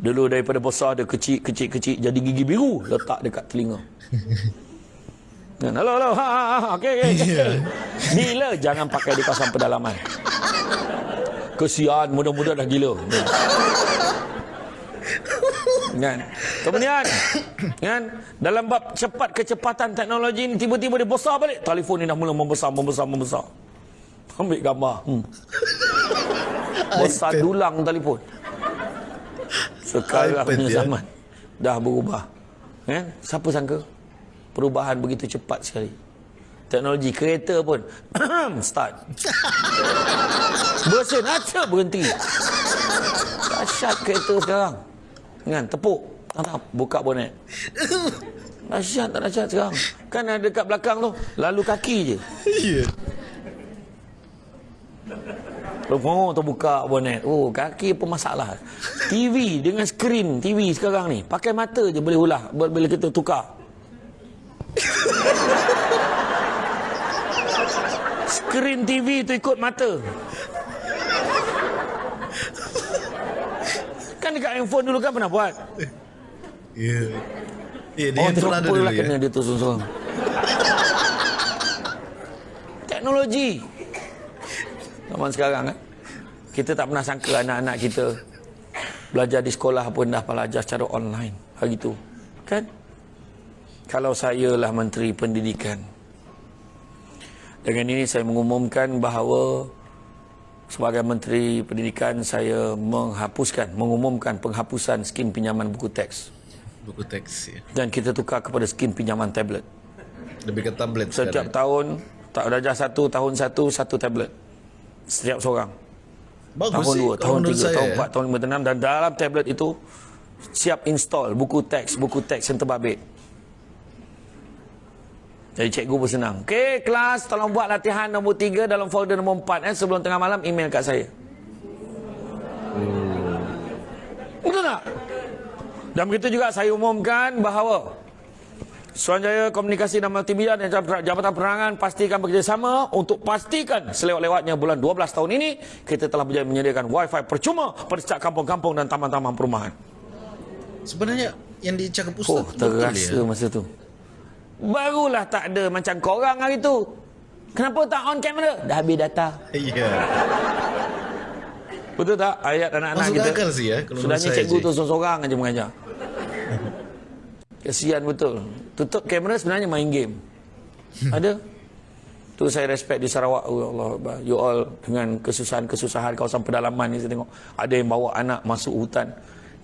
Dulu daripada besar dia kecil, kecil, kecil jadi gigi biru letak dekat telinga. Dan halo, halo, ha, ha, ha, okey. Okay. Bila jangan pakai di kawasan pedalaman. Kesian, mudah-mudah dah gila. Kan? Kemudian kan dalam bab cepat kecepatan teknologi ini tiba-tiba dia besar balik. Telefon ni dah mula membesar membesar membesar. Ambil gambar. Hmm. Besar dulang telefon. Sekarang punya ya. zaman dah berubah. Kan? Siapa sangka perubahan begitu cepat sekali. Teknologi kereta pun start. Bersen aja berhenti. Dahsyat kereta sekarang. Kan tepuk. Tak tak buka bonet. Dahsyat tak dahsyat sekarang. Kan ada dekat belakang tu lalu kaki je. Iya. Oh, terbuka bonet. Oh, kaki apa masalah? TV dengan skrin TV sekarang ni. Pakai mata je boleh ulah bila kita tukar. Skrin TV tu ikut mata. Kan dekat handphone dulu kan pernah buat. Iya. Iya, dia Oh, yang pernah ada terlupa dulu lah ya. kena dia tu seorang. Teknologi. Zaman sekarang kan. Kita tak pernah sangka anak-anak kita belajar di sekolah pun dah belajar secara online hari tu. Kan? Kalau saya lah Menteri Pendidikan. Dengan ini saya mengumumkan bahawa sebagai Menteri Pendidikan saya menghapuskan, mengumumkan penghapusan skim pinjaman buku teks. Buku teks ya. Dan kita tukar kepada skim pinjaman tablet. Lebih ke tablet Setiap sekarang. tahun, tak darjah satu, tahun satu, satu tablet. Setiap seorang. Bagus tahun sih, dua, tahun tiga, saya tahun ya. empat, tahun lima, tahun enam. Dan dalam tablet itu, siap install buku teks, buku teks yang terbabit. Jadi cikgu pun senang. Okey, kelas tolong buat latihan nombor tiga dalam folder nombor empat. Eh. Sebelum tengah malam, email kat saya. Betul tak? Dan begitu juga saya umumkan bahawa Suruhanjaya Komunikasi dan Multimedia dan Jabatan Penerangan pastikan bekerjasama untuk pastikan selewat-lewatnya bulan 12 tahun ini kita telah berjaya menyediakan wifi percuma pada setiap kampung-kampung dan taman-taman perumahan. Sebenarnya yang dicakap Ustaz Oh, terasa ya? masa tu. Barulah tak ada macam korang hari tu. Kenapa tak on kamera? Dah habis data. Iya. Betul tak? Ayat anak-anak Masuk kita. akal sih ya, kalau Sudahnya cikgu Cik. tu seorang aja mengajar. Kesian betul. Tutup kamera sebenarnya main game. Ada? Tu saya respect di Sarawak. Oh, Allah. You all dengan kesusahan-kesusahan kawasan pedalaman ni saya tengok. Ada yang bawa anak masuk hutan.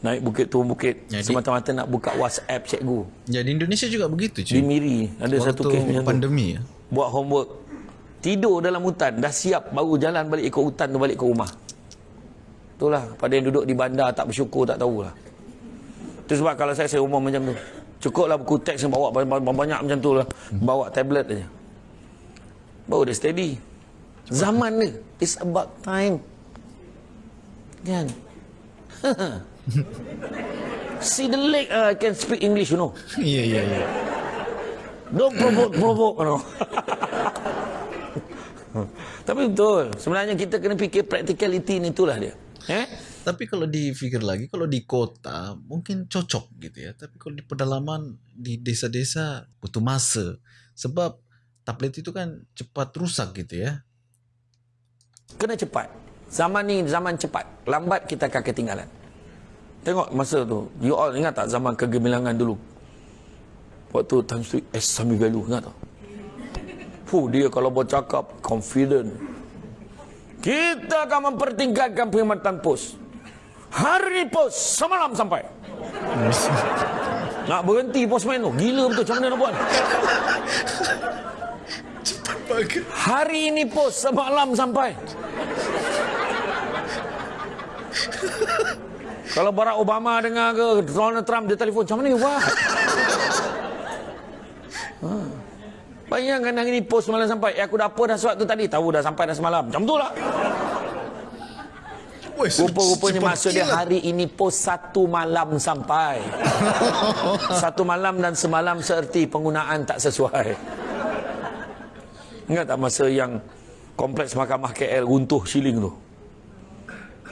Naik bukit turun bukit. Jadi- Semata-mata nak buka WhatsApp cikgu. Ya di Indonesia juga begitu Di cuy. Miri. Ada satu Waktu kes macam pandemi ya. Buat homework. Tidur dalam hutan. Dah siap. Baru jalan balik ikut hutan tu balik ke rumah. Itulah. Pada yang duduk di bandar tak bersyukur tak tahulah. Itu sebab kalau saya, saya umum macam tu. Cukuplah buku teks yang bawa banyak-banyak macam tu lah. Bawa tablet aja. Baru dia steady. Zaman dia. It's about time. Kan? See the leg, uh, I can speak English, you know. Iya iya iya. Don't provoke, provoke, you know. Tapi betul. Sebenarnya kita kena fikir practicality ni itulah dia. Eh? Tapi kalau dipikir lagi, kalau di kota mungkin cocok gitu ya. Tapi kalau di pedalaman, di desa-desa butuh masa. Sebab tablet itu kan cepat rusak gitu ya. Kena cepat. Zaman ni zaman cepat. Lambat kita akan ketinggalan. Tengok masa tu. You all ingat tak zaman kegemilangan dulu? Waktu Tan Sri S. Samigalu. Ingat tak? Fuh, dia kalau bercakap confident. Kita akan mempertingkatkan perkhidmatan pos. Hari pos semalam sampai. Nak berhenti postman tu. Gila betul. Macam mana nak buat? Hari ini pos semalam sampai. Kalau Barack Obama dengar ke Donald Trump dia telefon macam mana ni buat? Ha. Bayangkan hari ni pos semalam sampai. Eh, aku dah apa dah surat tu tadi. Tahu dah sampai dah semalam. Macam tu lah. Rupa-rupanya maksud dia hari ini pos satu malam sampai. satu malam dan semalam seerti penggunaan tak sesuai. Ingat tak masa yang kompleks mahkamah KL runtuh siling tu?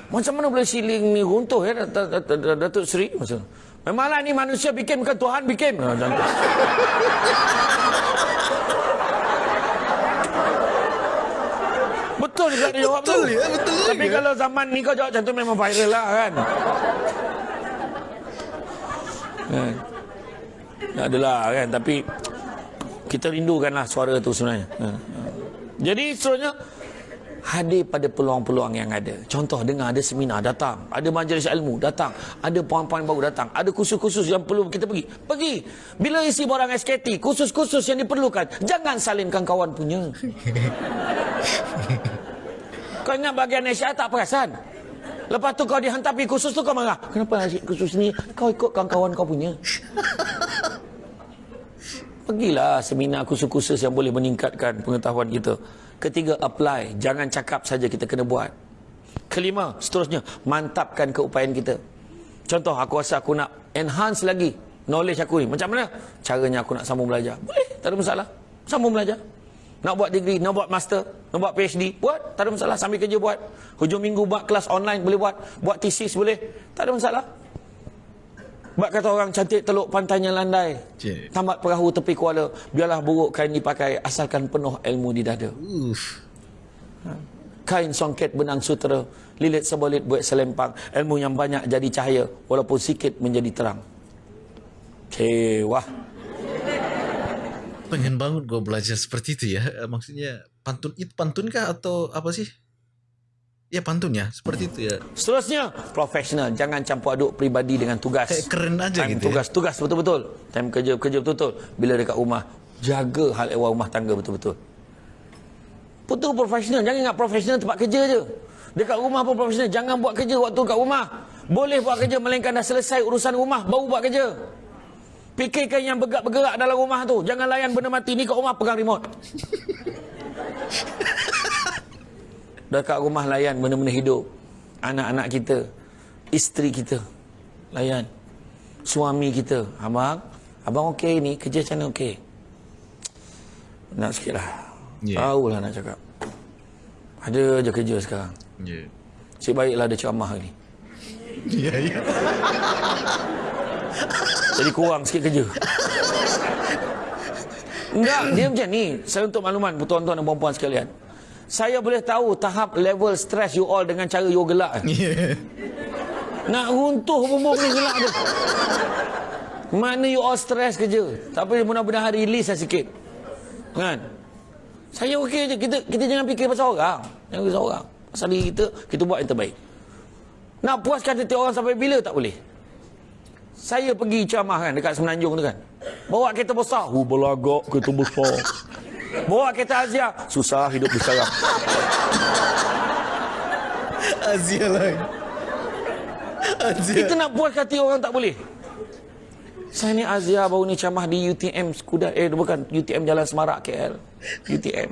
Macam mana boleh siling ni runtuh ya Dat- Dat- Dat- Datuk Seri? Masa tu. Memanglah ni manusia bikin bukan Tuhan bikin. Ha, macam tu. Betul juga dia jawab Betul tu. ya, betul Tapi kalau zaman ni kau jawab macam tu memang viral lah kan. kan. Tak adalah kan. Tapi kita rindukanlah suara tu sebenarnya. Ha, ha. Jadi seterusnya hadir pada peluang-peluang yang ada. Contoh dengar ada seminar datang, ada majlis ilmu datang, ada poin-poin baru datang, ada kursus-kursus yang perlu kita pergi. Pergi. Bila isi borang SKT, kursus-kursus yang diperlukan, jangan salinkan kawan punya. Kau ingat bagian Asia tak perasan? Lepas tu kau dihantar pergi kursus tu kau marah. Kenapa asyik kursus ni? Kau ikut kawan-kawan kau punya. Pergilah seminar kursus-kursus yang boleh meningkatkan pengetahuan kita. Ketiga, apply. Jangan cakap saja kita kena buat. Kelima, seterusnya, mantapkan keupayaan kita. Contoh, aku rasa aku nak enhance lagi knowledge aku ni. Macam mana? Caranya aku nak sambung belajar. Boleh, tak ada masalah. Sambung belajar. Nak buat degree, nak buat master, nak buat PhD, buat. Tak ada masalah. Sambil kerja buat. Hujung minggu buat kelas online, boleh buat. Buat thesis, boleh. Tak ada masalah. Buat kata orang cantik teluk pantainya landai. Cik. Tamat perahu tepi kuala. Biarlah buruk kain dipakai asalkan penuh ilmu di dada. Uff. Kain songket benang sutera. Lilit sebolit buat selempang. Ilmu yang banyak jadi cahaya. Walaupun sikit menjadi terang. Kewah. Pengen banget gue belajar seperti itu ya. Maksudnya pantun itu pantun kah atau apa sih? Ya pantun ya, seperti itu ya. Seterusnya, profesional. Jangan campur aduk peribadi dengan tugas. Kayak keren aja Time gitu ya. tugas, tugas betul-betul. Time kerja, kerja betul-betul. Bila dekat rumah, jaga hal ehwal rumah tangga betul-betul. Betul profesional. Jangan ingat profesional tempat kerja je. Dekat rumah pun profesional. Jangan buat kerja waktu kat rumah. Boleh buat kerja melainkan dah selesai urusan rumah, baru buat kerja. Fikirkan yang bergerak-bergerak dalam rumah tu. Jangan layan benda mati ni kat rumah pegang remote. Dekat rumah layan benda-benda hidup. Anak-anak kita, isteri kita. Layan. Suami kita, abang, Abang okey ni, kerja macam mana okey? Nak sikit lah. Ya. Tahu lah nak cakap. Ada je kerja sekarang. Ya. Cik baiklah ada ceramah ni. Ya, ya. Jadi kurang sikit kerja. Enggak, dia macam ni. Saya untuk makluman tuan-tuan dan puan-puan sekalian. Saya boleh tahu tahap level stres you all dengan cara you gelak. Ya. Nak runtuh bumbung ni gelak tu. Mana you all stres kerja. Tapi mudah-mudahan release lah sikit. Kan? Saya okey je. Kita kita jangan fikir pasal orang. Jangan fikir pasal orang. Pasal diri kita, kita buat yang terbaik. Nak puaskan hati orang sampai bila tak boleh. Saya pergi ceramah kan dekat Semenanjung tu kan. Bawa kereta besar. Oh, belagak kereta besar. Bawa kereta Azia. Susah hidup di sekarang. Azia lah. Azia. Kita nak puaskan hati orang tak boleh. Saya ni Azia baru ni ceramah di UTM Skudar. Eh bukan UTM Jalan Semarak KL. UTM.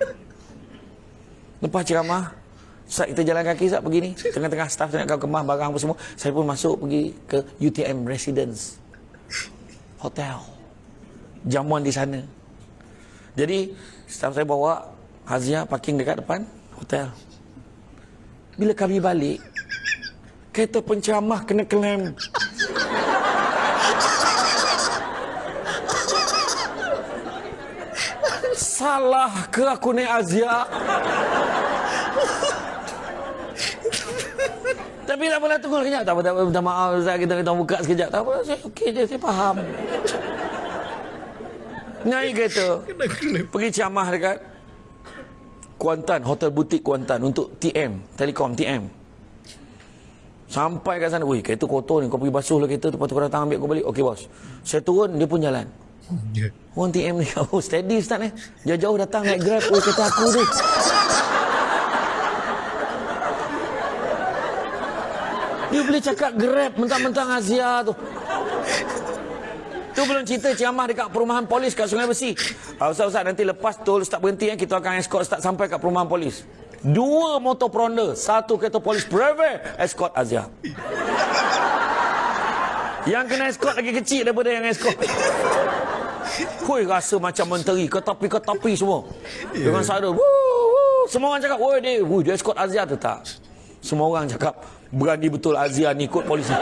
Lepas ceramah, saat kita jalan kaki saat pergi ni, tengah-tengah staff nak kau kemah barang apa semua, saya pun masuk pergi ke UTM Residence Hotel. Jamuan di sana. Jadi, staff saya bawa Hazia parking dekat depan hotel. Bila kami balik, kereta penceramah kena klaim. Salah ke aku naik Azia? Tapi tak apalah tunggu kejap. Tak apa, tak apa. Minta maaf Ustaz. Kita kita buka sekejap. Tak apa. Saya okey je. Saya faham. Naik kereta. Pergi ceramah dekat Kuantan. Hotel butik Kuantan. Untuk TM. Telekom TM. Sampai kat sana. Wih kereta kotor ni. Kau pergi basuh lah kereta tu. Lepas tu kau datang ambil kau balik. Okey bos. Saya turun. Dia pun jalan. Ya. Orang TM ni. Oh steady Ustaz ni. Jauh-jauh datang naik grab. Oh kereta aku tu. Dia boleh cakap grab mentang-mentang Azia tu. Tu belum cerita ceramah dekat perumahan polis kat Sungai Besi. Ah, Ustaz-Ustaz nanti lepas tol Ustaz berhenti kan kita akan escort Ustaz sampai kat perumahan polis. Dua motor Pronda, satu kereta polis private escort Azia. Yang kena escort lagi kecil daripada yang escort. Hui rasa macam menteri ketapi-ketapi semua. Dengan sadar. Woo, woo. Semua orang cakap, "Woi dia, woi dia escort Azia tu tak?" Semua orang cakap, "Berani betul Azia ni ikut polis ni."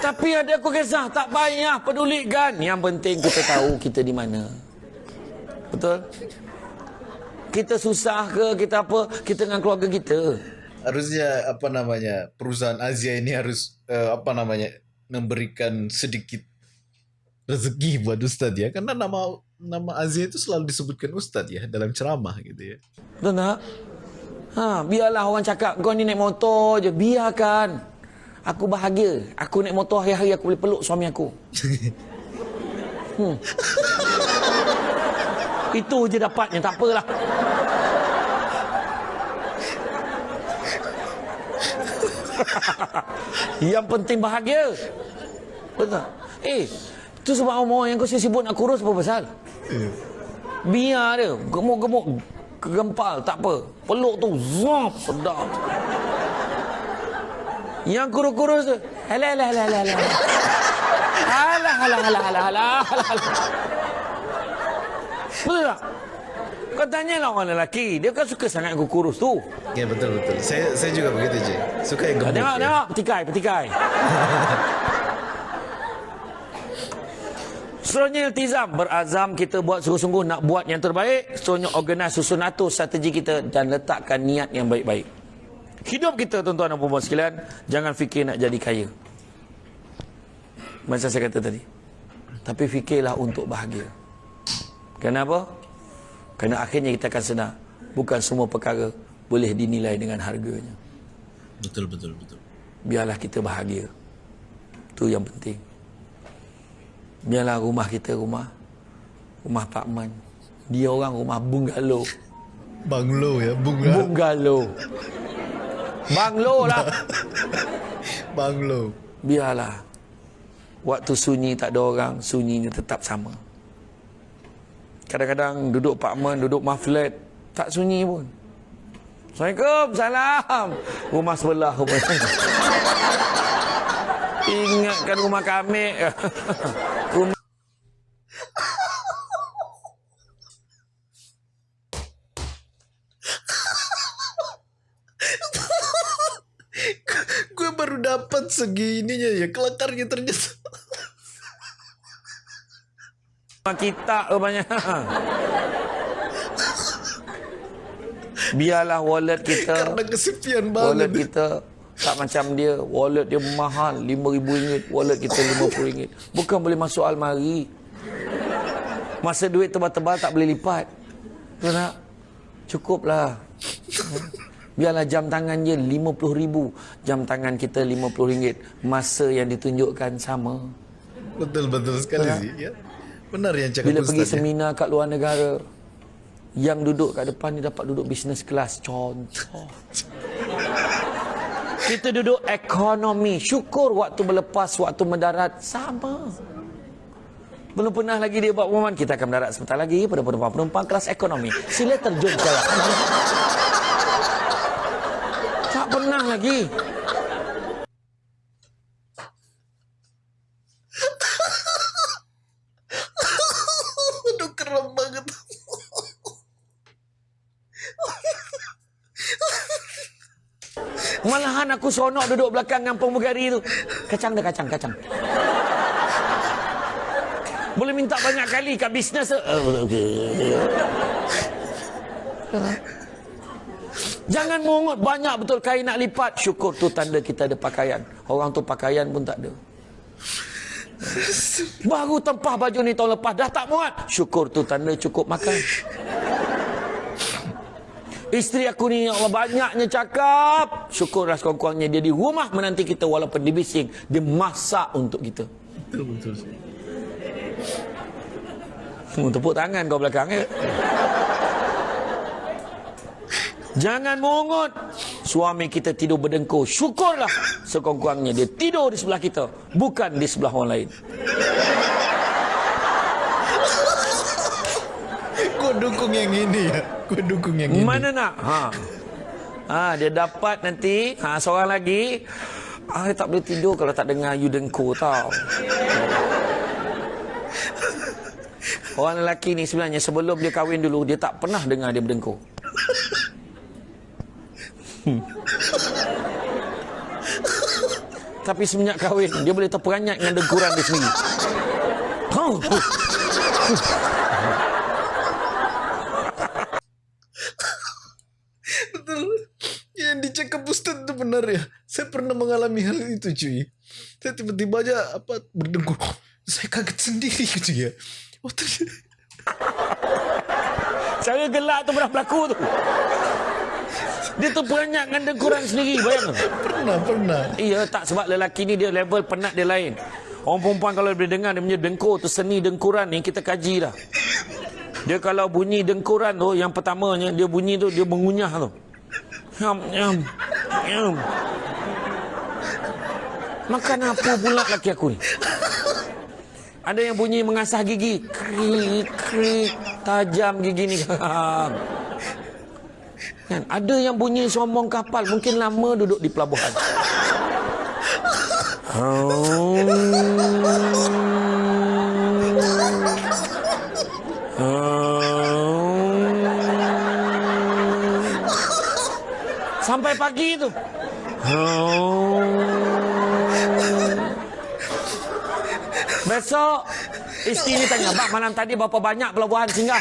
Tapi ada aku kisah, tak payah pedulikan. Yang penting kita tahu kita di mana. Betul? Kita susah ke, kita apa, kita dengan keluarga kita. Harusnya apa namanya perusahaan Azia ini harus uh, apa namanya memberikan sedikit rezeki buat Ustadz ya karena nama nama Azia itu selalu disebutkan Ustadz ya dalam ceramah gitu ya. Betul tak? Ha, biarlah orang cakap kau ni naik motor je, biarkan. Aku bahagia. Aku naik motor hari-hari aku boleh peluk suami aku. Hmm. Itu je dapatnya, tak apalah. yang penting bahagia. Betul. Eh, tu sebab orang yang kau sibuk nak kurus apa pasal? Biar dia, gemuk-gemuk, kegempal, tak apa. Peluk tu, zop, sedap. Yang kurus-kurus tu, alah, alah, alah, alah, alah. Alah, alah, alah, alah, alah, alah. Betul tak? Kau tanyalah orang lelaki, dia kan suka sangat aku kurus tu. Ya betul betul. Saya saya juga begitu je. Suka yang gemuk. Tengok, ya. tengok, petikai, petikai. Seterusnya iltizam Berazam kita buat sungguh-sungguh Nak buat yang terbaik Seterusnya organize susun atur strategi kita Dan letakkan niat yang baik-baik Hidup kita tuan-tuan dan perempuan sekalian Jangan fikir nak jadi kaya. Macam saya kata tadi. Tapi fikirlah untuk bahagia. Kenapa? Kerana akhirnya kita akan sedar Bukan semua perkara Boleh dinilai dengan harganya. Betul betul betul. Biarlah kita bahagia. Itu yang penting. Biarlah rumah kita rumah Rumah Pak Man. Dia orang rumah bungalow. Banglo ya, bunga. Bungalow Banglo lah. Banglo. Biarlah. Waktu sunyi tak ada orang Sunyinya tetap sama. Kadang-kadang duduk Pak Man Duduk maflet Tak sunyi pun. Assalamualaikum Salam. Rumah sebelah rumah Ingatkan rumah kami. rumah gue baru dapat segininya ya kelakarnya ternyata kita rupanya. Biarlah wallet kita. karena kesepian Wallet banget kita tak macam dia. Wallet dia mahal. RM5,000. Wallet kita RM50. Bukan boleh masuk almari. Masa duit tebal-tebal tak boleh lipat. Tak? Cukuplah. Biarlah jam tangan je RM50,000. Jam tangan kita RM50. Masa yang ditunjukkan sama. betul betul sekali sih ya benar yang cakap Bila pergi ya. seminar kat luar negara, yang duduk kat depan ni dapat duduk business class. Contoh. Kita duduk ekonomi. Syukur waktu berlepas, waktu mendarat. Sama. Belum pernah lagi dia buat pengumuman. Kita akan mendarat sebentar lagi pada penumpang-penumpang kelas ekonomi. Sila terjun sekarang. Pernah lagi. aduh keren banget Malahan aku seronok duduk belakang dengan pemugari tu. Kacang dah kacang, kacang. Boleh minta banyak kali kat bisnes tu. Jangan mungut banyak betul kain nak lipat. Syukur tu tanda kita ada pakaian. Orang tu pakaian pun tak ada. Baru tempah baju ni tahun lepas dah tak muat. Syukur tu tanda cukup makan. Isteri aku ni ya Allah banyaknya cakap. Syukurlah sekurang-kurangnya dia di rumah menanti kita walaupun dia bising. Dia masak untuk kita. betul betul Hmm, tepuk tangan kau belakang ya. Jangan mungut. Suami kita tidur berdengkur. Syukurlah sekurang-kurangnya dia tidur di sebelah kita. Bukan di sebelah orang lain. gue dukung yang ini ya gue dukung yang ini Mana nak? Ha. Ha, dia dapat nanti. Ha, seorang lagi. Ah, dia tak boleh tidur kalau tak dengar you dengkur tau. Orang lelaki ni sebenarnya sebelum dia kahwin dulu, dia tak pernah dengar dia berdengkur. Hmm. Tapi semenjak kahwin, dia boleh terperanjat dengan dengkuran dia sendiri. Oh. betul yang dicakap Ustaz itu benar ya saya pernah mengalami hal itu cuy saya tiba-tiba aja apa berdengkur saya kaget sendiri gitu ya oh ternyata Cara gelak tu pernah berlaku tu. Dia tu peranjat dengan dengkuran sendiri, bayang. pernah pernah Iya, tak sebab lelaki ni dia level penat dia lain. Orang perempuan kalau boleh dengar dia punya dengkur tu seni dengkuran ni kita kaji dah. Dia kalau bunyi dengkuran tu yang pertamanya dia bunyi tu dia mengunyah tu. Yam yam yam. Makan apa pula laki aku ni? Ada yang bunyi mengasah gigi. Krik, krik. Tajam gigi ni. kan? Ada yang bunyi sombong kapal. Mungkin lama duduk di pelabuhan. Sampai pagi tu. Besok isteri ni tanya, "Bang, malam tadi berapa banyak pelabuhan singgah?"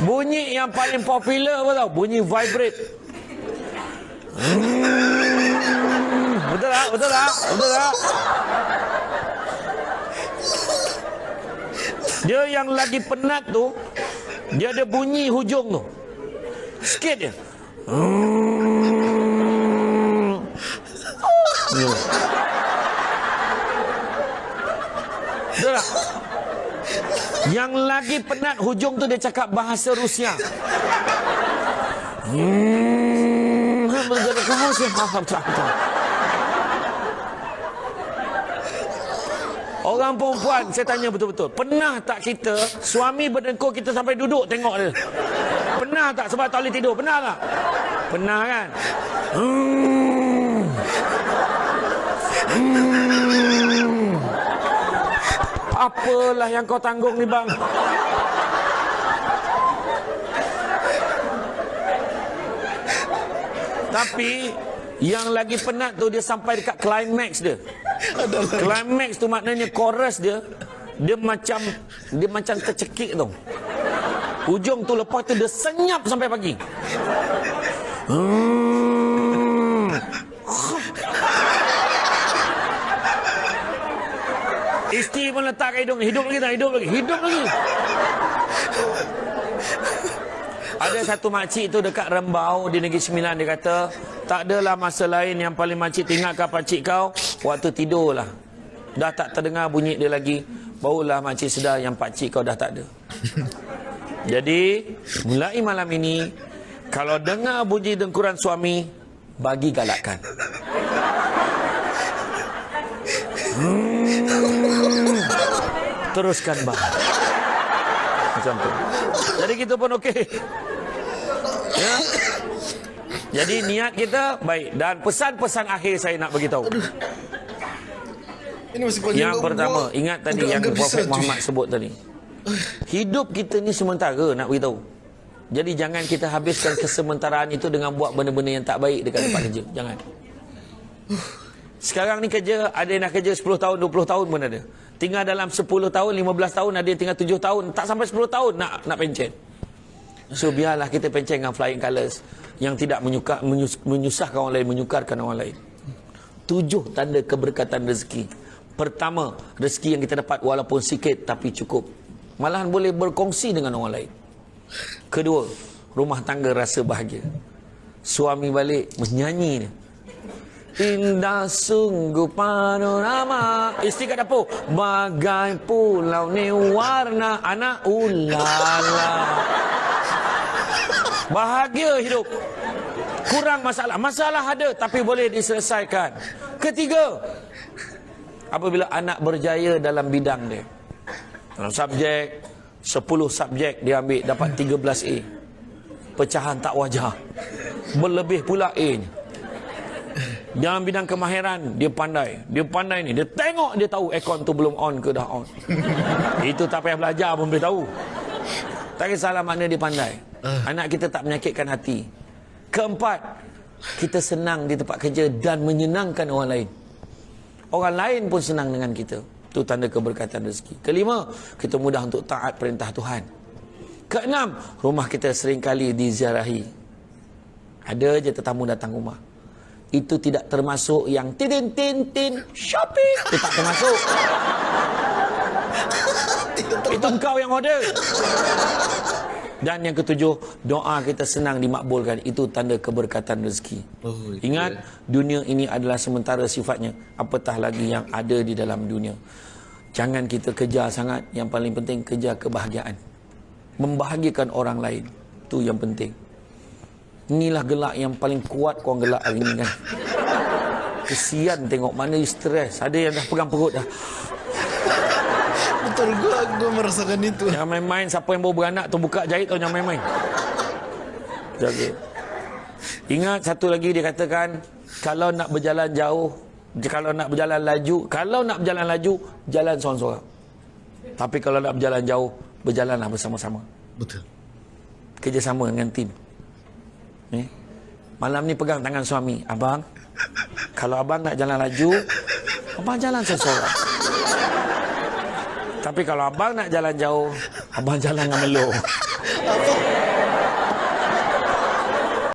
Bunyi yang paling popular apa tau? Bunyi vibrate. Hmm, betul tak? Betul tak? Betul tak? Dia yang lagi penat tu, dia ada bunyi hujung tu. Sikit je. Hmm. Ya. Betul tak? Yang lagi penat hujung tu dia cakap bahasa Rusia. Hmm, betul kamu sih faham tak? Orang perempuan, saya tanya betul-betul. Pernah tak kita, suami berdengkur kita sampai duduk tengok dia? Pernah tak sebab tak boleh tidur? Pernah tak? Pernah kan? Hmm. Hmm. Apalah yang kau tanggung ni bang? Tapi yang lagi penat tu dia sampai dekat climax dia. Climax tu maknanya chorus dia dia macam dia macam tercekik tu. Ujung tu lepas tu dia senyap sampai pagi. Hmm. Letak hidung. Hidup lagi tak? Hidup lagi. Hidup lagi. Ada satu makcik tu dekat Rembau Di Negeri Sembilan Dia kata Tak adalah masa lain yang paling makcik tinggalkan pakcik kau. Waktu tidur lah Dah tak terdengar bunyi dia lagi. Barulah makcik sedar yang pakcik kau dah tak ada. Jadi Mulai malam ini Kalau dengar bunyi dengkuran suami Bagi galakkan. Hmm. Teruskan bang. Macam tu. Jadi kita pun okey. Ya. Jadi niat kita baik dan pesan-pesan akhir saya nak bagi tahu. Ini masih Yang pertama, ingat tadi yang Prophet besar, cuy. Muhammad sebut tadi. Hidup kita ni sementara nak beritahu. Jadi jangan kita habiskan kesementaraan itu dengan buat benda-benda yang tak baik dekat tempat kerja. Jangan. Sekarang ni kerja, ada yang dah kerja 10 tahun, 20 tahun pun ada. Tinggal dalam 10 tahun, 15 tahun, ada yang tinggal 7 tahun. Tak sampai 10 tahun nak nak pencen. So biarlah kita pencen dengan flying colours yang tidak menyuka, menyus, menyusahkan orang lain, menyukarkan orang lain. Tujuh tanda keberkatan rezeki. Pertama, rezeki yang kita dapat walaupun sikit tapi cukup. Malahan boleh berkongsi dengan orang lain. Kedua, rumah tangga rasa bahagia. Suami balik menyanyi dia. Indah sungguh panorama. Isteri kat dapur. Bagai pulau ni warna anak ulala. Bahagia hidup. Kurang masalah. Masalah ada tapi boleh diselesaikan. Ketiga Apabila anak berjaya dalam bidang dia. Dalam subjek 10 subjek dia ambil dapat 13A Pecahan tak wajar. Berlebih pula A nya dalam bidang kemahiran dia pandai. Dia pandai ni. Dia tengok dia tahu aircon tu belum on ke dah on. Itu tak payah belajar pun boleh tahu. Tak kisahlah makna dia pandai. Anak kita tak menyakitkan hati. Keempat kita senang di tempat kerja dan menyenangkan orang lain. Orang lain pun senang dengan kita. Itu tanda keberkatan rezeki. Kelima kita mudah untuk taat perintah Tuhan. Keenam rumah kita seringkali diziarahi. Ada je tetamu datang rumah itu tidak termasuk yang tin tin tin shopping. Itu tak termasuk. Itu engkau yang order. Dan yang ketujuh doa kita senang dimakbulkan. Itu tanda keberkatan rezeki. Oh, ingat dunia ini adalah sementara sifatnya. Apatah lagi yang ada di dalam dunia? Jangan kita kejar sangat. Yang paling penting kejar kebahagiaan. Membahagiakan orang lain. Itu yang penting Inilah gelak yang paling kuat korang gelak hari ni kan. Kesian tengok mana you stres. Ada yang dah pegang perut dah. Betul gua gua merasakan itu. Jangan main-main. Siapa yang baru beranak tu buka jahit tau jangan main-main. Jaga. Ingat satu lagi dia katakan. Kalau nak berjalan jauh. Kalau nak berjalan laju. Kalau nak berjalan laju. Jalan seorang-seorang. Tapi kalau nak berjalan jauh. Berjalanlah bersama-sama. Betul. Kerjasama dengan tim. Ni. Malam ni pegang tangan suami. Abang, kalau abang nak jalan laju, abang jalan seorang. Tapi kalau abang nak jalan jauh, abang jalan dengan melo.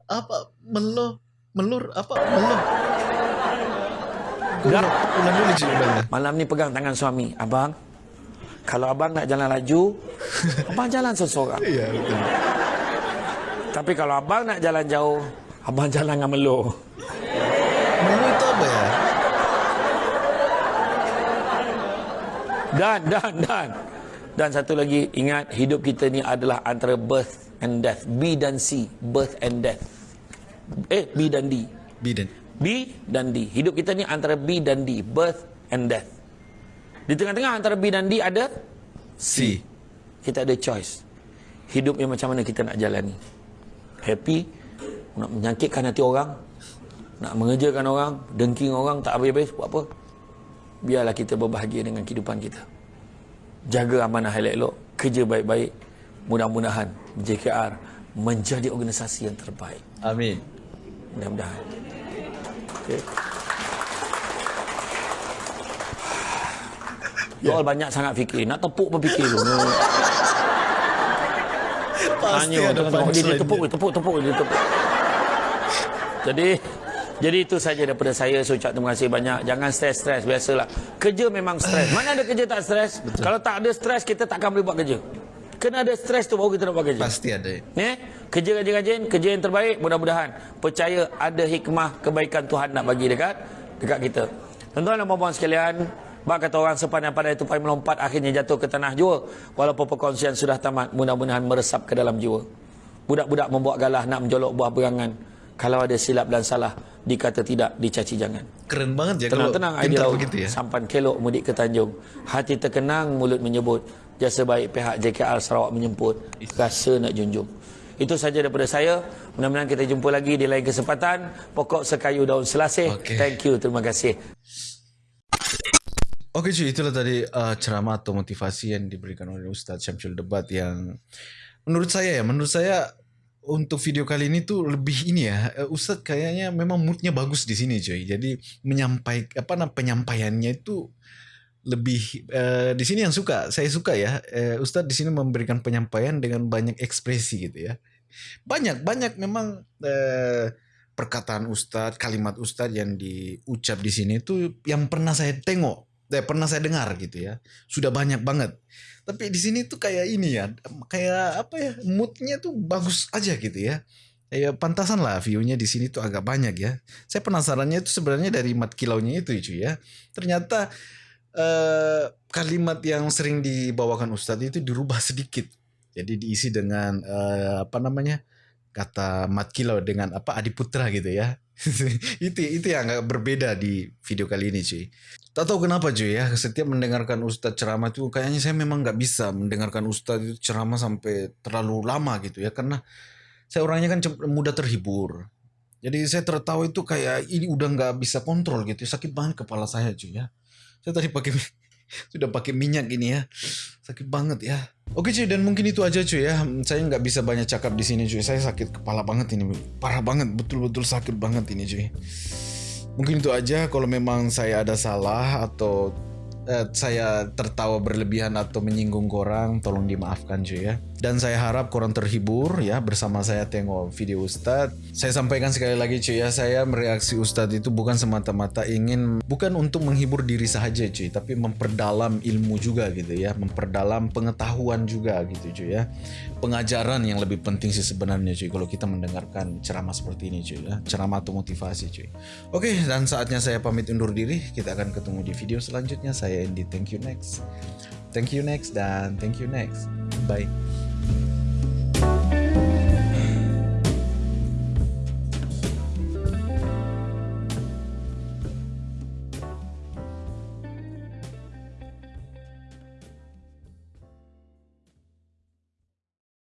Apa meloh melur apa meloh? Ulang, ulang dulu cuy ulang. Malam ni pegang tangan suami. Abang, kalau abang nak jalan laju, abang jalan seorang. Iya betul. Tapi kalau abang nak jalan jauh, abang jalan dengan melo. Meloh itu apa ya? Dan, dan, dan. Dan satu lagi, ingat hidup kita ni adalah antara birth and death. B dan C, birth and death. Eh, B dan D. Bidan. B dan D. Hidup kita ni antara B dan D, birth and death. Di tengah-tengah antara B dan D ada C. kita ada choice. Hidup yang macam mana kita nak jalani. Happy nak menyakitkan hati orang, nak mengejarkan orang, dengking orang tak habis-habis buat apa? Biarlah kita berbahagia dengan kehidupan kita. Jaga amanah elok-elok, kerja baik-baik. Mudah-mudahan JKR menjadi organisasi yang terbaik. Amin. Mudah-mudahan. Okay. You all banyak sangat fikir. Nak tepuk pun fikir tu. Pasti Tanya, ada tengok, dia, tepuk, dia tepuk, tepuk, dia tepuk. Jadi, jadi itu saja daripada saya. Saya ucap terima kasih banyak. Jangan stres-stres. Biasalah. Kerja memang stres. Mana ada kerja tak stres? Kalau tak ada stres, kita takkan boleh buat kerja. Kena ada stres tu baru kita nak buat kerja. Pasti ada. Ni, kerja rajin-rajin, kerja yang terbaik, mudah-mudahan. Percaya ada hikmah kebaikan Tuhan nak bagi dekat dekat kita. Tuan-tuan dan puan-puan sekalian, bak kata orang sepanjang pada itu melompat akhirnya jatuh ke tanah jua. Walaupun perkongsian sudah tamat, mudah-mudahan meresap ke dalam jiwa. Budak-budak membuat galah nak menjolok buah berangan. Kalau ada silap dan salah, dikata tidak, dicaci jangan. Keren banget ya kalau Tenang-tenang laut. begitu ya. Sampan kelok mudik ke Tanjung. Hati terkenang, mulut menyebut. Jasa baik pihak JKR Sarawak menyemput. Rasa nak junjung. Itu saja daripada saya. Mudah-mudahan kita jumpa lagi di lain kesempatan. Pokok sekayu daun selasih. Okey. Thank you. Terima kasih. Oke cuy, itulah tadi uh, ceramah atau motivasi yang diberikan oleh Ustadz Syamsul Debat yang menurut saya ya, menurut saya untuk video kali ini tuh lebih ini ya, uh, Ustadz kayaknya memang moodnya bagus di sini cuy. Jadi menyampaikan apa namanya penyampaiannya itu lebih uh, di sini yang suka, saya suka ya. Uh, Ustadz di sini memberikan penyampaian dengan banyak ekspresi gitu ya. Banyak banyak memang uh, perkataan Ustadz, kalimat Ustadz yang diucap di sini itu yang pernah saya tengok eh, pernah saya dengar gitu ya. Sudah banyak banget. Tapi di sini tuh kayak ini ya kayak apa ya moodnya tuh bagus aja gitu ya. Ya pantasan lah view-nya di sini tuh agak banyak ya. Saya penasarannya itu sebenarnya dari mat kilaunya itu cuy ya. Ternyata eh, kalimat yang sering dibawakan Ustadz itu dirubah sedikit. Jadi diisi dengan eh, apa namanya kata mat kilau dengan apa adiputra gitu ya itu itu yang agak berbeda di video kali ini cuy Tak tahu kenapa cuy ya, setiap mendengarkan Ustadz ceramah itu kayaknya saya memang nggak bisa mendengarkan Ustadz itu ceramah sampai terlalu lama gitu ya. Karena saya orangnya kan mudah terhibur. Jadi saya tertawa itu kayak ini udah nggak bisa kontrol gitu. Sakit banget kepala saya cuy ya. Saya tadi pakai sudah pakai minyak ini ya. Sakit banget ya. Oke cuy dan mungkin itu aja cuy ya. Saya nggak bisa banyak cakap di sini cuy. Saya sakit kepala banget ini. Parah banget, betul-betul sakit banget ini cuy. Mungkin itu aja kalau memang saya ada salah atau eh, saya tertawa berlebihan atau menyinggung korang, tolong dimaafkan cuy ya. Dan saya harap korang terhibur ya bersama saya tengok video Ustadz. Saya sampaikan sekali lagi cuy ya, saya mereaksi Ustadz itu bukan semata-mata ingin, bukan untuk menghibur diri saja cuy, tapi memperdalam ilmu juga gitu ya, memperdalam pengetahuan juga gitu cuy ya. Pengajaran yang lebih penting sih sebenarnya cuy kalau kita mendengarkan ceramah seperti ini cuy ya, ceramah atau motivasi cuy. Oke, dan saatnya saya pamit undur diri. Kita akan ketemu di video selanjutnya. Saya Andy, thank you next. Thank you next dan thank you next. Bye.